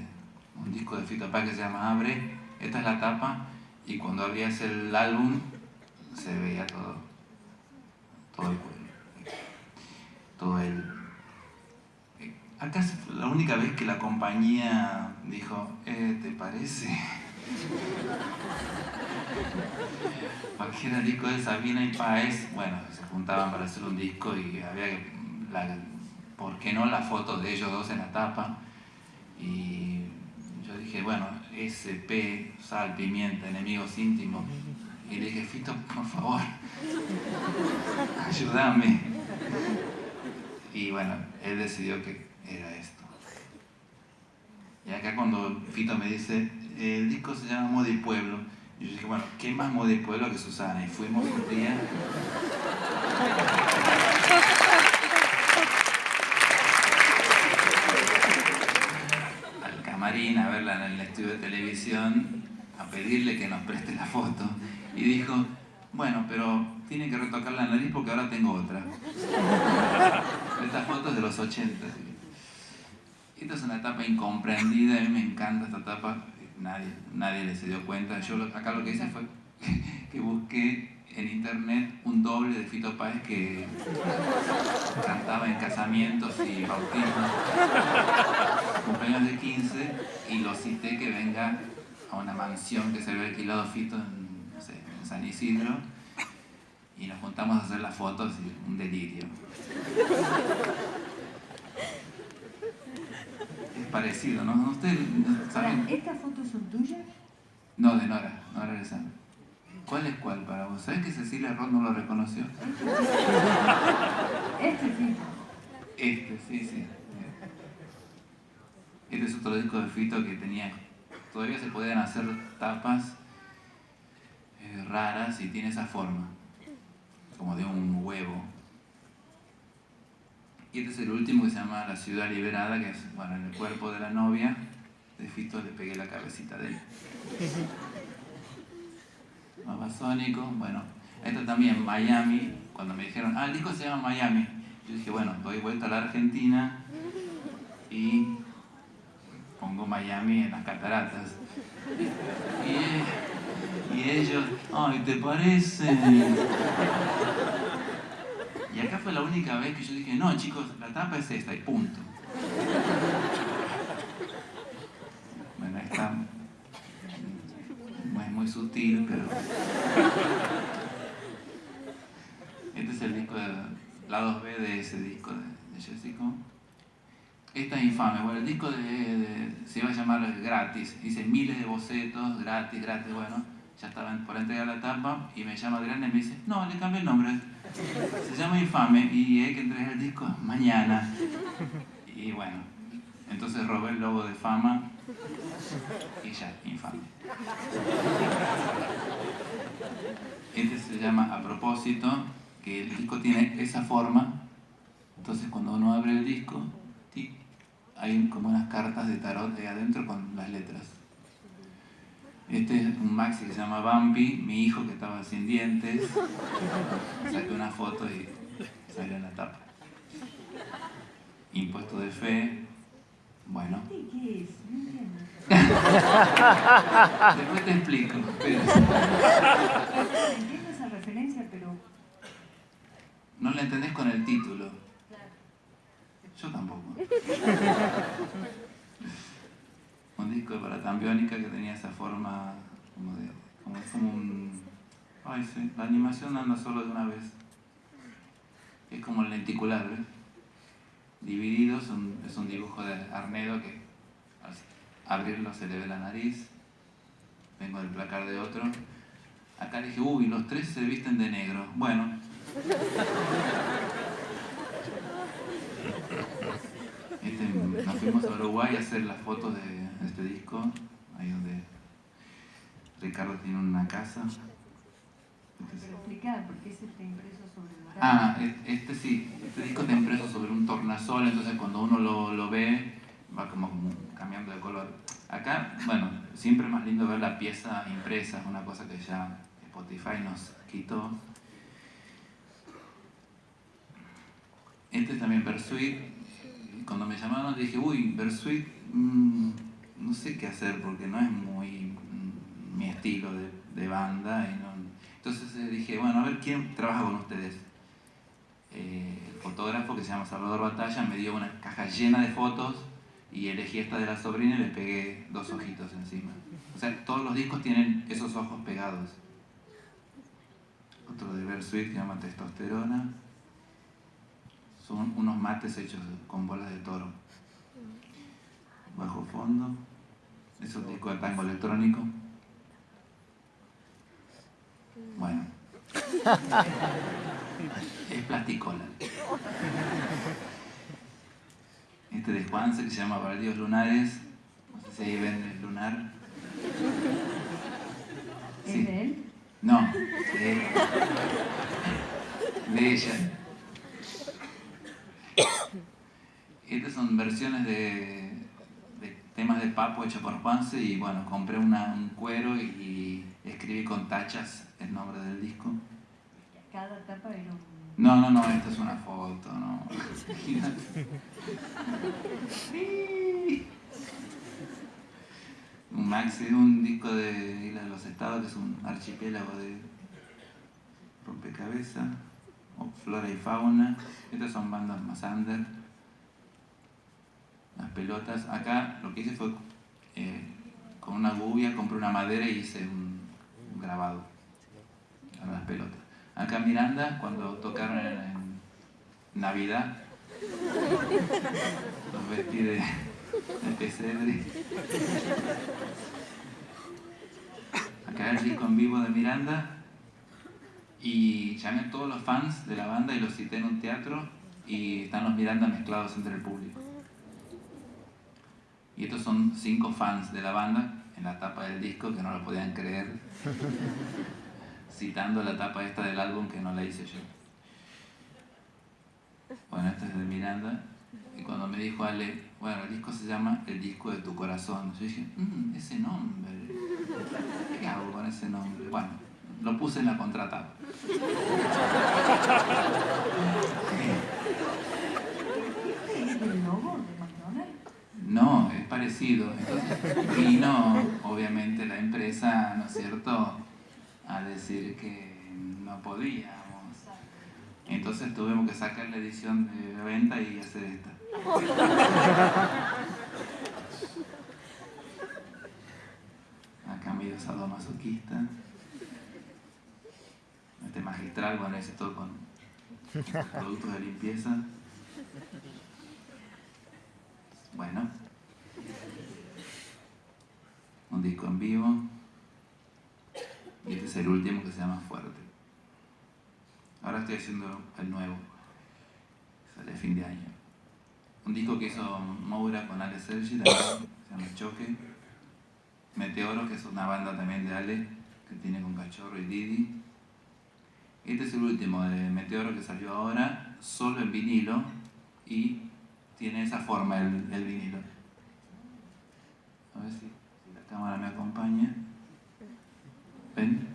Un disco de Fito Paz que se llama Abre, esta es la tapa y cuando abrías el álbum se veía todo, todo el todo el Acá es la única vez que la compañía dijo, eh, ¿te parece? Cualquier disco de Sabina y Paez, bueno, se juntaban para hacer un disco y había que, ¿por qué no la foto de ellos dos en la tapa? Y yo dije, bueno, SP, sal, pimienta, enemigos íntimos. Y le dije, Fito, por favor, ayúdame. Y bueno, él decidió que era esto. Y acá cuando Fito me dice, el disco se llama Moda y Pueblo, yo dije, bueno, ¿qué más Moda y Pueblo que Susana? Y fuimos un día... al camarín a verla en el estudio de televisión, a pedirle que nos preste la foto. Y dijo, bueno, pero tiene que retocar la nariz porque ahora tengo otra. Esta foto es de los 80. Esta es una etapa incomprendida, a mí me encanta esta etapa, nadie, nadie le se dio cuenta. Yo acá lo que hice fue que busqué en internet un doble de Fito Páez que cantaba en casamientos y bautismos, cumpleaños de 15, y lo cité que venga a una mansión que se había alquilado Fito en San Isidro, y nos juntamos a hacer las fotos y un delirio. Es parecido, ¿no? ¿Ustedes saben? ¿Estas fotos son tuyas? No, de Nora, Nora Lezama. ¿Cuál es cuál para vos? ¿Sabes que Cecilia Roth no lo reconoció? Este sí. Este, sí, sí. Este es otro disco de Fito que tenía. Todavía se podían hacer tapas eh, raras y tiene esa forma, como de un huevo. Y este es el último que se llama La Ciudad Liberada, que es, bueno, en el cuerpo de la novia de Fito le pegué la cabecita de él. Babasónico, bueno, esto también, Miami, cuando me dijeron, ah, el disco se llama Miami, yo dije, bueno, doy vuelta a la Argentina y Miami en las cataratas. Y, ellos, ay, ¿te parece? Y acá fue la única vez que yo dije, no, chicos, la tapa es esta y punto. Bueno, está muy, muy sutil, pero... Este es el disco de lados B de ese disco de, de Jessica. Esta es infame. Bueno, el disco de, se iba a llamar Gratis. Hice miles de bocetos, gratis, gratis. Bueno, ya estaban por entregar la tapa y me llama Adriana y me dice, no, le cambié el nombre. Se llama Infame y hay que entregar el disco mañana. Y bueno, entonces robé el logo de fama y ya, infame. Este se llama A propósito, que el disco tiene esa forma. Entonces cuando uno abre el disco, hay como unas cartas de tarot ahí adentro con las letras. Este es un maxi que se llama Bambi, mi hijo que estaba sin dientes. Saqué una foto y salió en la tapa. Impuesto de fe. Bueno, ¿Qué es? No entiendo. después te explico. pero Entiendo esa referencia, pero no la entendés con el título. Yo tampoco. Un disco de paratambiónica que tenía esa forma como de. como, como un. Ay, sí, la animación anda solo de una vez. Es como el lenticular, ¿ves? Dividido, es un, es un dibujo de Arnedo que al abrirlo se le ve la nariz. Vengo del placar de otro. Acá dije, uy, los tres se visten de negro. Bueno, Este, nos fuimos a Uruguay a hacer las fotos de este disco, ahí donde Ricardo tiene una casa. Este es- pero explicar por qué ese está impreso sobre el oral. Ah, e- este sí, este disco está impreso sobre un tornasol, entonces cuando uno lo, lo ve va como, como cambiando de color. Acá, bueno, siempre es más lindo ver la pieza impresa, es una cosa que ya Spotify nos quitó. Este es también Bersuit. Cuando me llamaron dije, uy, Bersuit, mm, no sé qué hacer porque no es muy mm, mi estilo de, banda. Entonces eh, dije, bueno, a ver quién trabaja con ustedes. Eh, el fotógrafo que se llama Salvador Batalla me dio una caja llena de fotos y elegí esta de la sobrina y le pegué dos ojitos encima. O sea, todos los discos tienen esos ojos pegados. Otro de Bersuit que se llama Testosterona. Son unos mates hechos con bolas de toro. Bajo fondo. Ese es un disco de tango electrónico. Bueno. Es plasticola. Este de que se llama Baldíos Lunares. No sé si ahí ven el lunar. ¿Es Sí. de él? No, de él. De ella. Estas son versiones de, de temas de Papo hechos por Juanse y bueno, compré una- un cuero y, y escribí con tachas el nombre del disco. Cada tapa era un... No, no, no, esta es una foto, no. Un maxi, un disco de Isla de los Estados, que es un archipiélago de rompecabezas, flora y fauna. Estas son bandas más under. Las pelotas. Acá lo que hice fue eh, con una gubia, compré una madera y hice un, grabado a las pelotas. Acá Miranda, cuando tocaron en Navidad, los vestí de, de pesebre. Acá el disco en vivo de Miranda y llamé a todos los fans de la banda y los cité en un teatro y están los Miranda mezclados entre el público. Y estos son cinco fans de la banda en la tapa del disco que no lo podían creer citando la tapa esta del álbum que no la hice yo. Bueno, esta es de Miranda. Y cuando me dijo Ale, bueno, el disco se llama El disco de tu corazón. Yo dije, "Mm, ese nombre. ¿Qué hago con ese nombre? Bueno, lo puse en la contratapa. ¿Es el logo de McDonald's? No, es parecido. Entonces vino, obviamente, la empresa, ¿no es cierto?, a decir que no podíamos. Entonces tuvimos que sacar la edición de venta y hacer esta. Acá medio sadomasoquista. Este magistral, bueno, ese todo con productos de limpieza. Bueno. Un disco en vivo. Y este es el último que se llama Fuerte. Ahora estoy haciendo el nuevo. Sale fin de año. Un disco que hizo Moura con Ale Sergi, también, se llama Choque. Meteoro, que es una banda también de Ale, que tiene con Cachorro y Didi. Este es el último de Meteoro que salió ahora, solo en vinilo y tiene esa forma el, vinilo. A ver si, la cámara me acompaña. ¿Ven?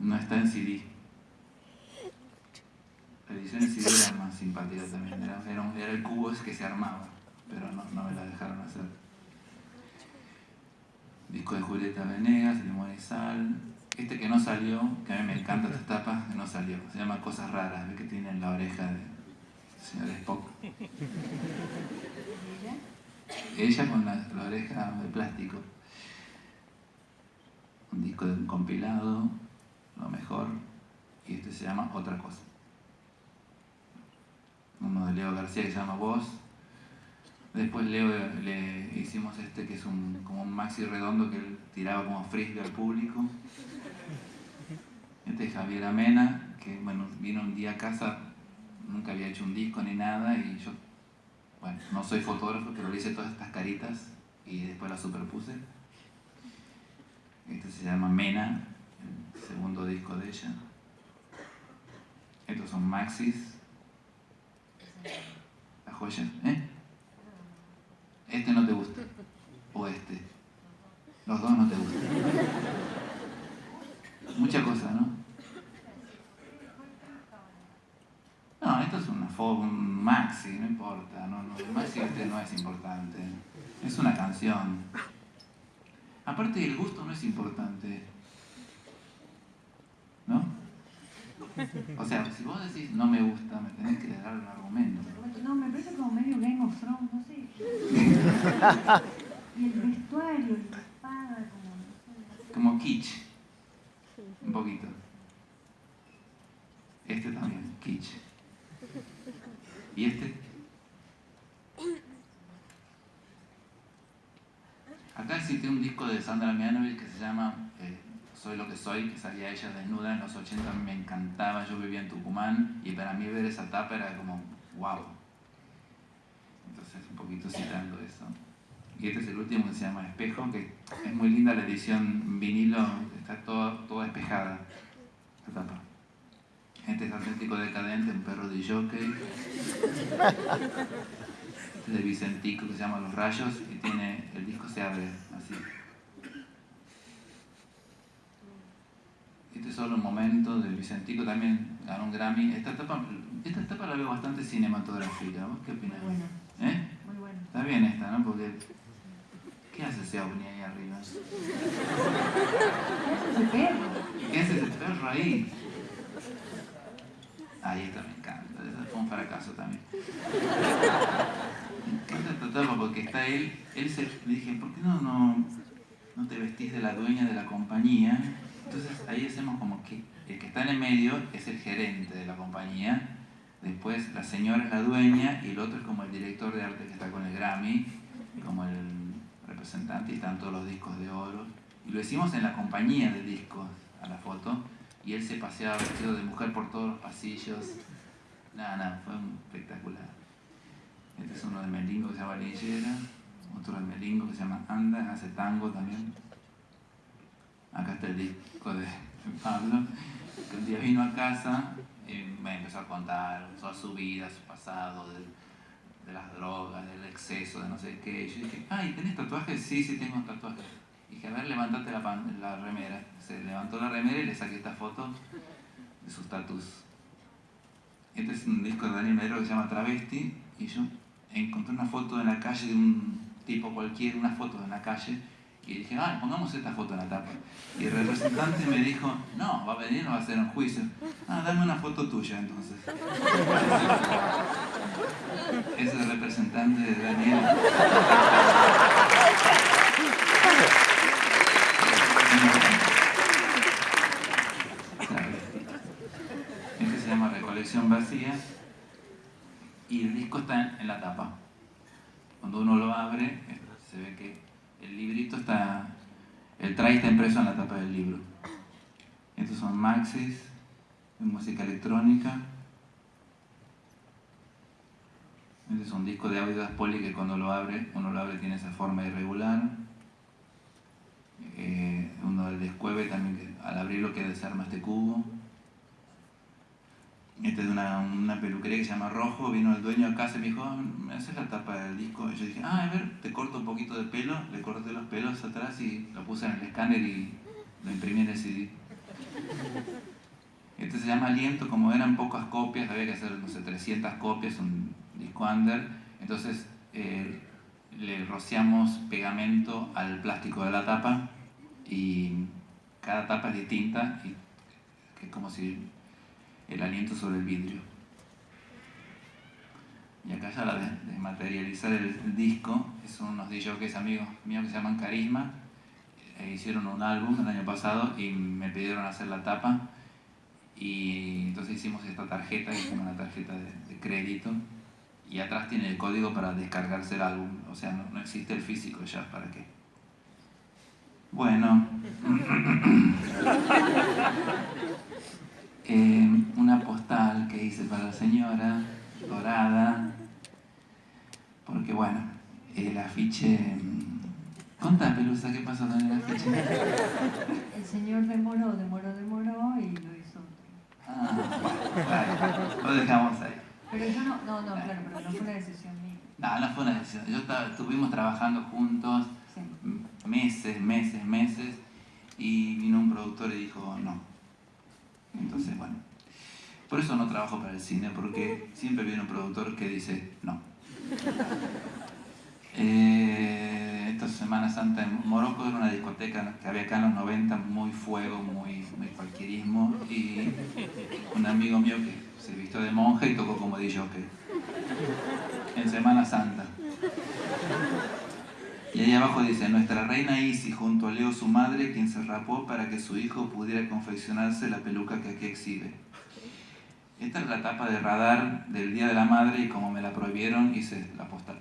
No está en CD. La edición en CD era más simpática también. Era, era, el cubo que se armaba, pero no, no me la dejaron hacer. Disco de Julieta Venegas, Limón y Sal. Este que no salió, que a mí me encanta esta tapa, que no salió. Se llama Cosas Raras, ¿ves que tiene en la oreja de señor Spock? Ella con la, la oreja de plástico. Un disco de un compilado, lo mejor. Y este se llama Otra Cosa. Uno de Leo García que se llama Voz. Después Leo le hicimos este que es un, como un maxi redondo que él tiraba como frisbee al público. Este es Javier Amena, que bueno, vino un día a casa, nunca había hecho un disco ni nada y yo, bueno, no soy fotógrafo, pero le hice todas estas caritas y después las superpuse. Este se llama Mena, el segundo disco de ella. Estos son maxis. La joya, ¿eh? Este no te gusta. O este. Los dos no te gustan. Mucha cosa, ¿no? No, esto es una un maxi, no importa. Maxi este no es importante. Es una canción. Aparte el gusto no es importante. ¿No? O sea, si vos decís no me gusta, me tenés que dar un argumento. No, me parece como medio Game of Thrones, no sé. y el vestuario, la espada, como... Como kitsch. Un poquito. Este también, kitsch. ¿Y este? Acá existe un disco de Sandra Mianovich que se llama soy lo que soy, que salía ella desnuda en los 80, me encantaba, yo vivía en Tucumán y para mí ver esa tapa era como wow. Entonces un poquito citando eso. Y este es el último que se llama Espejo, que es muy linda la edición vinilo, está toda, toda espejada la tapa. Este es Atlético Decadente, un perro de jockey. Este es de Vicentico que se llama Los Rayos y tiene, el disco se abre así. Este es solo un momento de Vicentico, también ganó un Grammy. Esta etapa, esta etapa la veo bastante cinematográfica. ¿Vos qué opinas? Muy bueno. ¿Eh? Muy bueno. Está bien esta, ¿no? Porque. ¿Qué hace ese ovni ahí arriba? Ese perro. ¿Qué hace ese perro ahí? Ahí está, me encanta. Fue un fracaso también. Me encanta esta etapa porque está él. Él se. Le dije, ¿por qué no, no, no te vestís de la dueña de la compañía? Entonces ahí hacemos como que el que está en el medio es el gerente de la compañía. Después la señora es la dueña y el otro es como el director de arte que está con el Grammy, como el representante y están todos los discos de oro. Y lo hicimos en la compañía de discos a la foto y él se paseaba vestido de mujer por todos los pasillos. Nada, nada, fue espectacular. Este es uno de Melingo que se llama Lillera, otro de Melingo que se llama Anda, hace tango también. Acá está el disco de Pablo, que un día vino a casa y me empezó a contar toda su vida, su pasado, de, las drogas, del exceso, de no sé qué. Y yo dije, ay, ¿tenés tatuajes? Sí, sí, tengo tatuajes. Dije, a ver, levantate la, pan- la remera. Se levantó la remera y le saqué esta foto de sus tatus. Este es un disco de Daniel Medero que se llama Travesti y yo encontré una foto en la calle de un tipo cualquiera, una foto en la calle y dije, ah, pongamos esta foto en la tapa. Y el representante me dijo, no, va a venir, no va a hacer un juicio. Ah, dame una foto tuya entonces. Es el representante de Daniel. Este se llama Recolección Vacía y el disco está en la tapa. Cuando uno lo abre, se ve que el librito está, el tray está impreso en la tapa del libro. Estos son maxis de música electrónica. Este es un disco de audio de que cuando lo abre, uno lo abre tiene esa forma irregular. Eh, uno del descueve también, al abrirlo que desarma este cubo. Este es una, una peluquería que se llama Rojo, vino el dueño a casa y me dijo, "Ah, ¿me haces la tapa del disco? Y yo dije, ah, a ver, te corto un poquito de pelo, le corté los pelos atrás y lo puse en el escáner y lo imprimí en el CD. Este se llama Aliento, como eran pocas copias, había que hacer, no sé, 300 copias, un disco under, entonces eh, le rociamos pegamento al plástico de la tapa y cada tapa es distinta y es como si el aliento sobre el vidrio. Y acá ya la de, de materializar el, disco, son unos DJs amigos míos que se llaman Carisma, e hicieron un álbum el año pasado y me pidieron hacer la tapa y entonces hicimos esta tarjeta, que es como una tarjeta de, crédito y atrás tiene el código para descargarse el álbum, o sea, no existe el físico ya, ¿para qué? Bueno, Eh, una postal que hice para la señora, dorada, porque bueno, el afiche... mm, Contá, Pelusa, ¿qué pasó con el afiche? El señor demoró, demoró, demoró y lo hizo. Ah, claro, lo dejamos ahí. Pero yo no, no, no, claro, pero no fue una decisión mía. No, no fue una decisión. Yo estaba, estuvimos trabajando juntos Sí. meses, meses, meses, y vino un productor y dijo no. Entonces, bueno, por eso no trabajo para el cine, porque siempre viene un productor que dice no. Eh, esta Semana Santa en Morocco era una discoteca que había acá en los 90, muy fuego, muy, muy cualquierismo, y un amigo mío que se vistió de monje y tocó como DJ en Semana Santa. Y ahí abajo dice, nuestra reina Isi junto a Leo su madre, quien se rapó para que su hijo pudiera confeccionarse la peluca que aquí exhibe. Esta es la tapa de radar del Día de la Madre y como me la prohibieron hice la postal.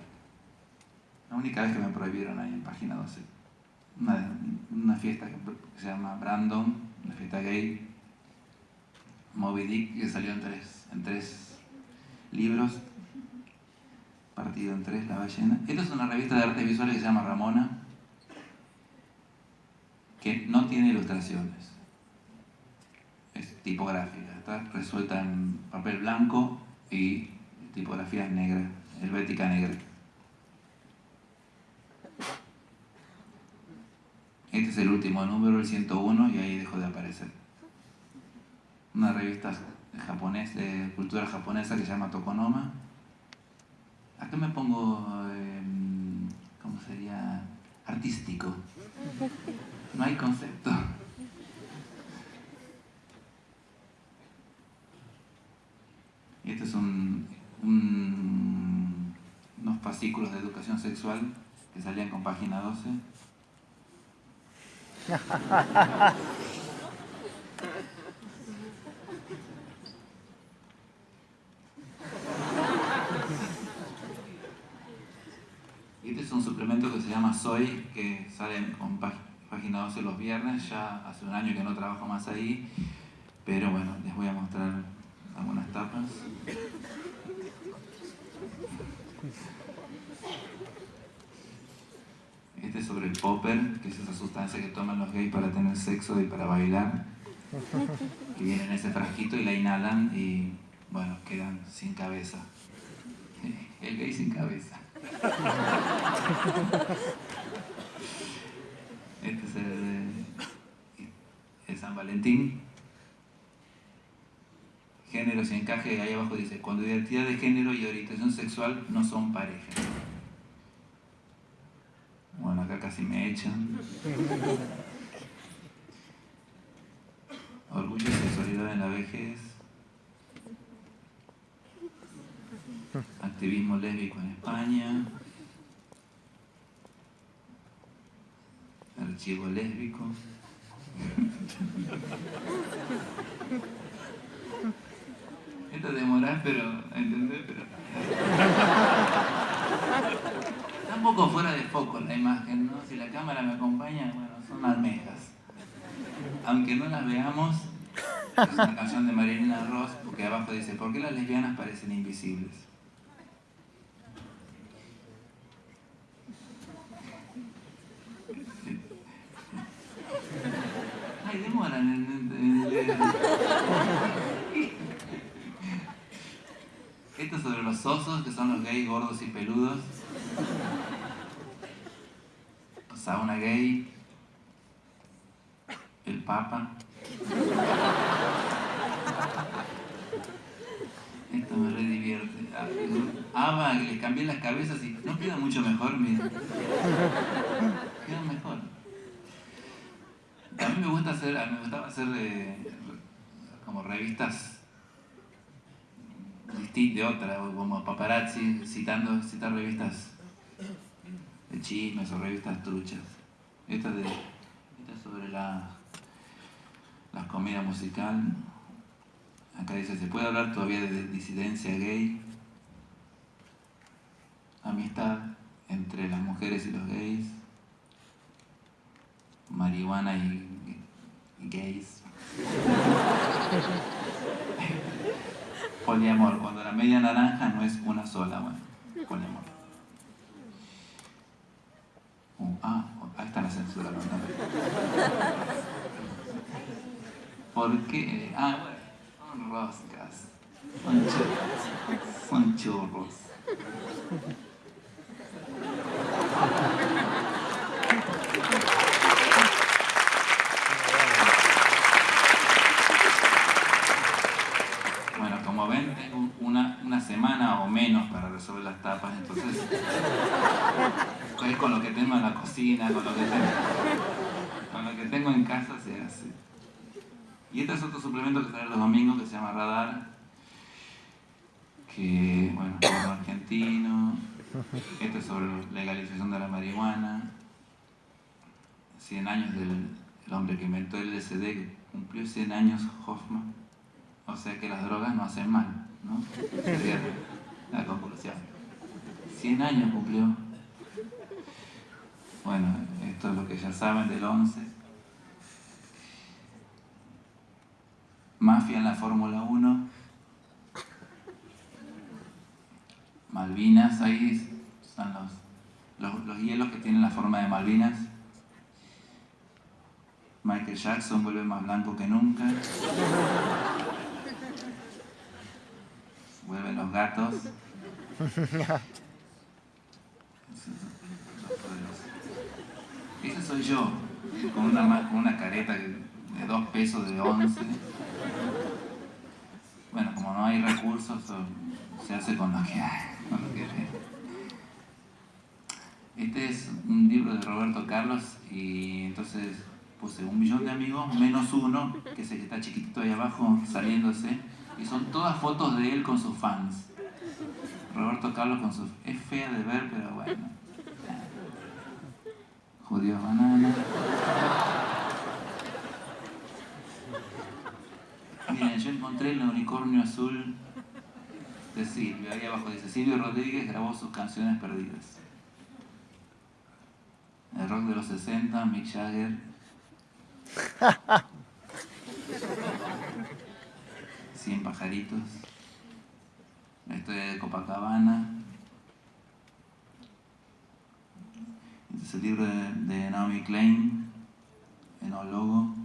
La única vez que me prohibieron ahí en página 12. una, fiesta que, se llama Brandon, una fiesta gay, Moby Dick, que salió en tres, en tres libros, partido en tres, La ballena. Esta es una revista de artes visuales que se llama Ramona, que no tiene ilustraciones, es tipográfica, está resuelta en papel blanco y tipografía negra, helvética negra. Este es el último número, el 101, y ahí dejó de aparecer. Una revista japonés, de cultura japonesa que se llama Tokonoma. Acá me pongo, em, ¿cómo sería? Artístico. No hay concepto. Y estos son unos fascículos de educación sexual que salían con página 12. este es un suplemento que se llama Soy, que sale con página 12 los viernes, ya hace un año que no trabajo más ahí, pero bueno, les voy a mostrar algunas tapas. Este es sobre el popper, que es esa sustancia que toman los gays para tener sexo y para bailar. Que viene en ese frasquito y la inhalan y, bueno, quedan sin cabeza. El gay sin cabeza. Este es el, el San Valentín. Géneros y encaje, ahí abajo dice, cuando identidad de género y orientación sexual no son pareja. Bueno, acá casi me echan. Orgullo y sexualidad en la vejez. Activismo lésbico en España. Archivo lésbico. Esto demorar, pero, ¿entendés? Pero un poco fuera de foco la imagen, ¿no? Si la cámara me acompaña, bueno, son almejas. Aunque no las veamos, es una canción de Marilina Ross, porque abajo dice, ¿por qué las lesbianas parecen invisibles? Ay, demoran en... Esto es sobre los osos, que son los gays gordos y peludos sauna gay, el Papa. Esto me re divierte. Ava, que les cambié las cabezas y no queda mucho mejor, mira. Queda mejor. A mí me gusta hacer, me gustaba hacer eh, como revistas de otra, como paparazzi, citando, citar revistas de chismes o revistas truchas. Esta, de, esta sobre la, la musical. Acá dice, ¿se puede hablar todavía de disidencia gay? Amistad entre las mujeres y los gays. Marihuana y, y gays. Poliamor, cuando media naranja no es una sola, bueno, poliamor. Ah, ahí está la censura. ¿no? ¿Por qué? Ah, bueno, son roscas. Son churros. Son churros. Bueno, como ven, tengo una, una semana o menos para resolver las tapas, entonces es con lo que tengo en la cocina, con lo que tengo, con lo que tengo en casa se hace. Y este es otro suplemento que sale los domingos que se llama Radar, que, bueno, es argentino, este es sobre la legalización de la marihuana, 100 años del hombre que inventó el LSD, cumplió 100 años Hoffman, o sea que las drogas no hacen mal, ¿no? Sería la conclusión. 100 años cumplió Bueno, esto es lo que ya saben del 11. Mafia en la Fórmula 1. Malvinas, ahí están los, los, hielos que tienen la forma de Malvinas. Michael Jackson vuelve más blanco que nunca. Vuelven los gatos. Ese soy yo, con una, con una careta de dos pesos de once. Bueno, como no hay recursos, se hace con lo que hay. Este es un libro de Roberto Carlos y entonces puse un millón de amigos menos uno, que es el que está chiquitito ahí abajo saliéndose, y son todas fotos de él con sus fans. Roberto Carlos con sus... Es fea de ver, pero bueno. Judío banana. Miren, yo encontré el unicornio azul de Silvio. Ahí abajo dice, Silvio Rodríguez grabó sus canciones perdidas. El rock de los 60, Mick Jagger. pajaritos. La historia de Copacabana. Este es el libro de, Naomi Klein, enólogo.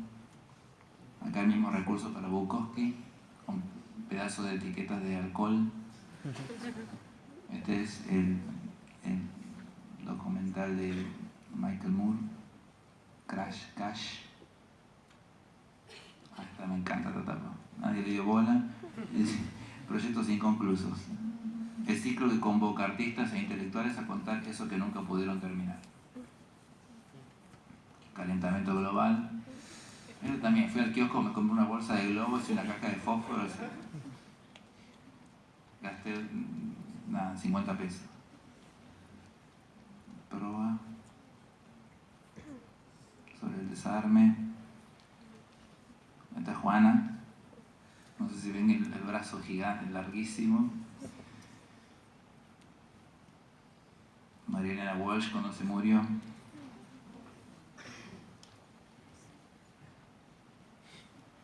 Acá el mismo recurso para Bukowski, con pedazos de etiquetas de alcohol. Este es el, documental de Michael Moore, Crash Cash. Ah, esta me encanta esta tapa. Nadie le dio bola. Proyectos inconclusos. El ciclo que convoca artistas e intelectuales a contar eso que nunca pudieron terminar. Calentamiento global. Yo también fui al kiosco, me compré una bolsa de globos y una caja de fósforos. Gasté nada, 50 pesos. Proa sobre el desarme. Esta Juana. No sé si ven el, brazo gigante, larguísimo. María Walsh cuando se murió.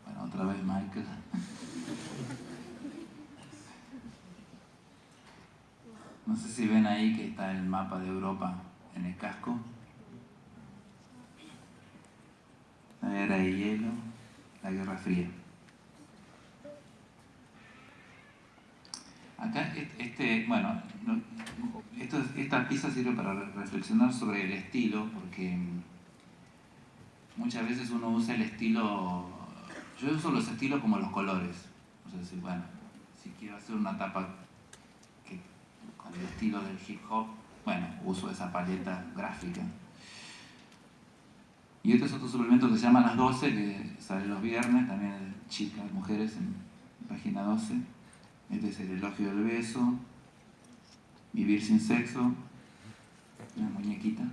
Bueno, otra vez Michael. No sé si ven ahí que está el mapa de Europa en el casco. La era de hielo, la Guerra Fría. Acá, este, bueno, esta pieza sirve para reflexionar sobre el estilo, porque muchas veces uno usa el estilo, yo uso los estilos como los colores. O sea, si, bueno, si quiero hacer una tapa con el estilo del hip hop, bueno, uso esa paleta gráfica. Y este es otro suplemento que se llama Las 12, que sale los viernes, también chicas, mujeres, en página 12 este es el elogio del beso. Vivir sin sexo. Una muñequita.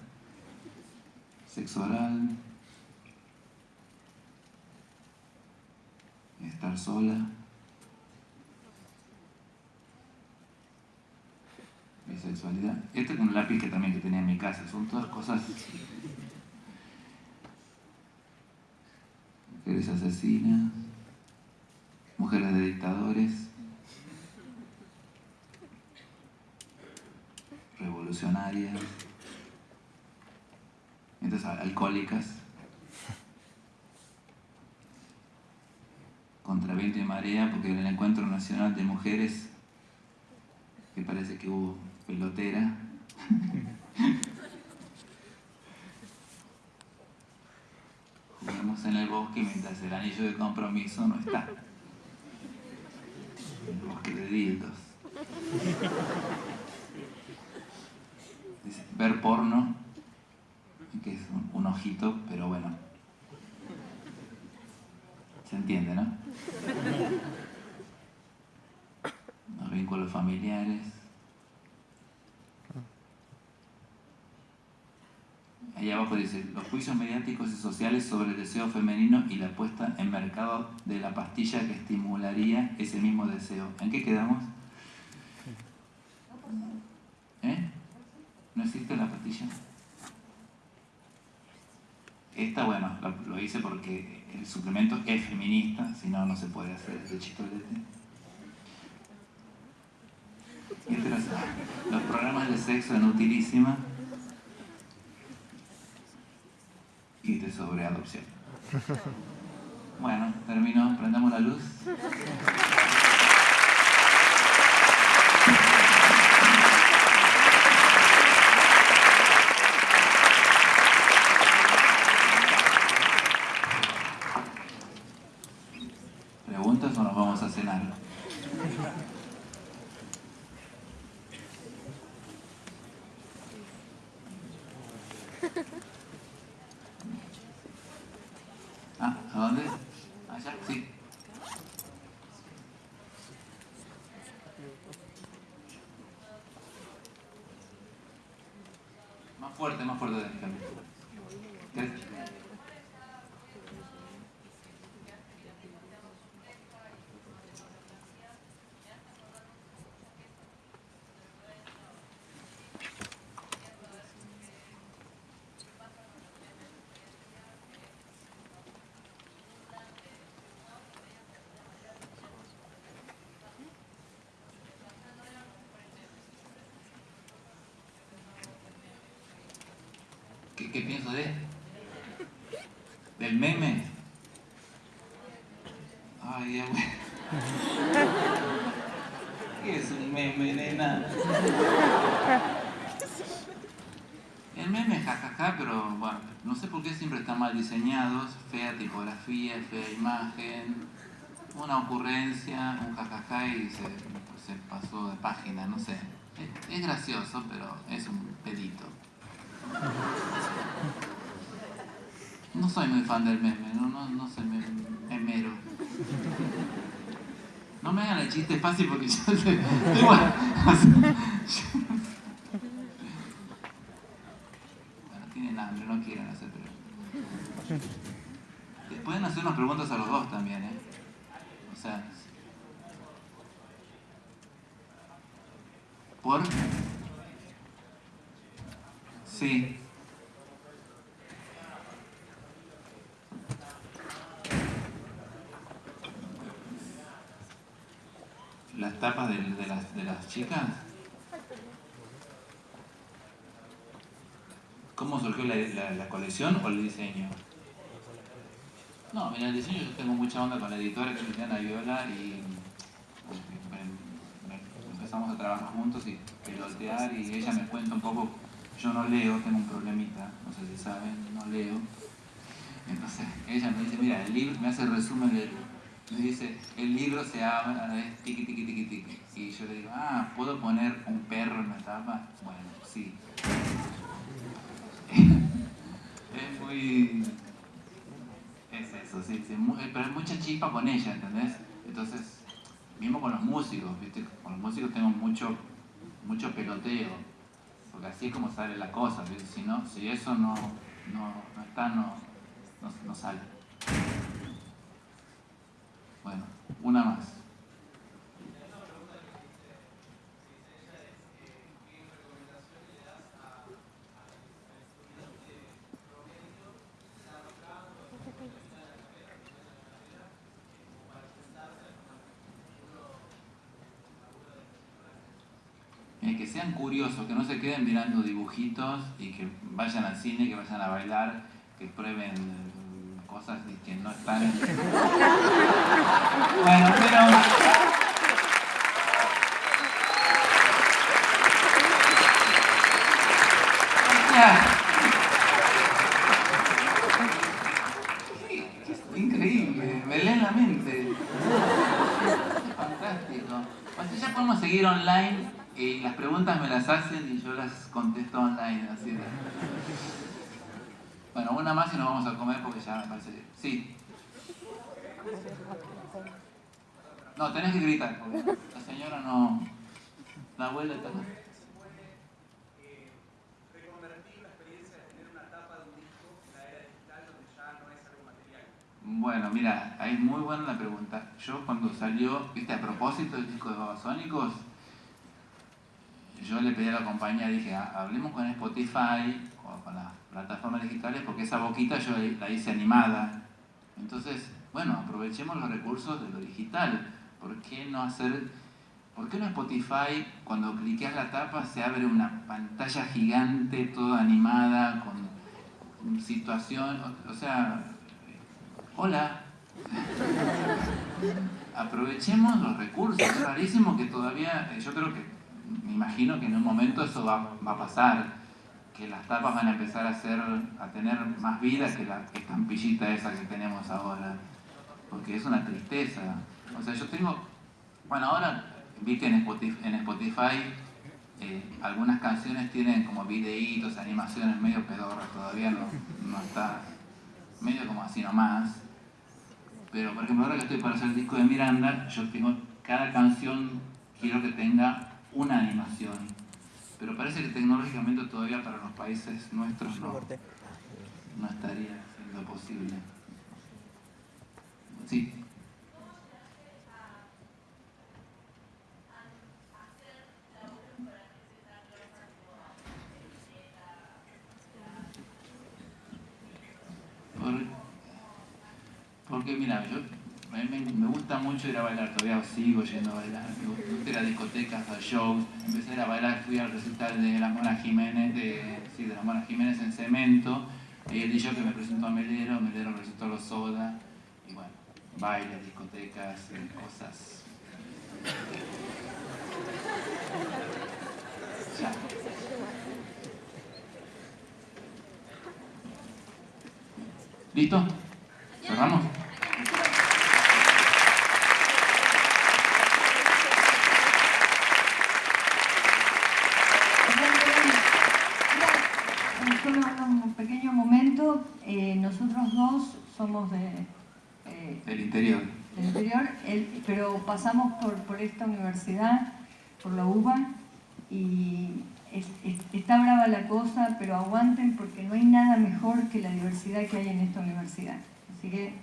Sexo oral. Estar sola. Bisexualidad. Este es un lápiz que también que tenía en mi casa. Son todas cosas mujeres asesinas, mujeres de dictadores, revolucionarias, entonces alcohólicas, contra viento y marea, porque en el encuentro nacional de mujeres, que parece que hubo pelotera, jugamos en el bosque mientras el anillo de compromiso no está. El bosque de dildos ver porno, que es un, ojito, pero bueno. Se entiende, ¿no? Los vínculos familiares. Ahí abajo dice, los juicios mediáticos y sociales sobre el deseo femenino y la puesta en mercado de la pastilla que estimularía ese mismo deseo. ¿En qué quedamos? ¿Eh? ¿No existe la pastilla? Esta, bueno, lo, hice porque el suplemento es feminista, si no, no se puede hacer este chistolete. Los programas de sexo en utilísima y de sobreadopción. Bueno, terminó, prendamos la luz. ¿Preguntas o nos vamos a cenar? Ah, ¿a dónde? Allá, sí. Más fuerte, más fuerte. ¿Qué? ¿Qué, pienso de? ¿Del meme? Ay, ya bueno. ¿Qué es un meme, nena? El meme es jajaja, pero bueno, no sé por qué siempre están mal diseñados, fea tipografía, fea imagen, una ocurrencia, un jajaja y se, se pasó de página, no sé. Es, gracioso, pero es un. No soy muy fan del meme, no, no, no soy memero. No me hagan el chiste fácil porque yo sé. Bueno, bueno, de las chicas. ¿Cómo surgió la, colección o el diseño? No, mira, el diseño yo tengo mucha onda con la editora que me a Viola y empezamos a trabajar juntos y pelotear y ella me cuenta un poco yo no leo, tengo un problemita, no sé si saben, no leo. Entonces ella me dice, mira, el libro, me hace resumen del me dice, el libro se llama tiqui tiqui tiqui tiqui. Y yo le digo, ah, ¿puedo poner un perro en la tapa? Bueno, sí. es muy... Es eso, sí, sí. Pero hay mucha chispa con ella, ¿entendés? Entonces, mismo con los músicos, ¿viste? Con los músicos tengo mucho, mucho peloteo porque así es como sale la cosa, si, no, si eso no, no, no está, no, no, sale. Bueno, una más. que sean curiosos, que no se queden mirando dibujitos y que vayan al cine, que vayan a bailar, que prueben cosas que no están en... Bueno, pero... Increíble, me leen la mente. Fantástico. Pues ya podemos seguir online y las preguntas me las hacen y yo las contesto online, así de... Bueno, una más y nos vamos a comer porque ya me parece... Sí. No, tenés que gritar, porque la señora no... La abuela está... Bueno, mira, ahí es muy buena la pregunta. Yo cuando salió, viste, a propósito del disco de Babasónicos, yo le pedí a la compañía, dije, "Ah, hablemos con Spotify o con las plataformas digitales porque esa boquita yo la hice animada. Entonces, bueno, aprovechemos los recursos de lo digital. ¿Por qué no hacer, por qué no Spotify cuando cliqueas la tapa se abre una pantalla gigante, toda animada, con situación, o, o sea, hola. Aprovechemos los recursos, es rarísimo que todavía, yo creo que, me imagino que en un momento eso va, va a pasar, que las tapas van a empezar a, ser, a tener más vida que la estampillita esa que tenemos ahora, porque es una tristeza. O sea, yo tengo, bueno, ahora vi que en Spotify, en Spotify eh, algunas canciones tienen como videitos, animaciones medio pedorras, todavía no, no está, medio como así nomás. Pero, por ejemplo, ahora que estoy para hacer el disco de Miranda, yo tengo, cada canción quiero que tenga una animación. Pero parece que tecnológicamente todavía para los países nuestros no, no estaría siendo posible. Sí. Por- porque mira, yo, a mí me, gusta mucho ir a bailar, todavía sigo yendo a bailar, me gusta ir a discotecas, a shows, empecé a ir a bailar, fui al recital de la Mona Jiménez, de, sí, de la Mona Jiménez en Cemento, y el DJ que me presentó a Melero, Melero presentó a los Soda, y bueno, bailes, discotecas, eh, cosas. Ya. ¿Listo? ¿Cerramos? Solo un pequeño momento, eh, nosotros dos somos de, eh, El interior. del interior, el- pero pasamos por, por esta universidad, por la UBA, y es- es- está brava la cosa, pero aguanten porque no hay nada mejor que la diversidad que hay en esta universidad. Así que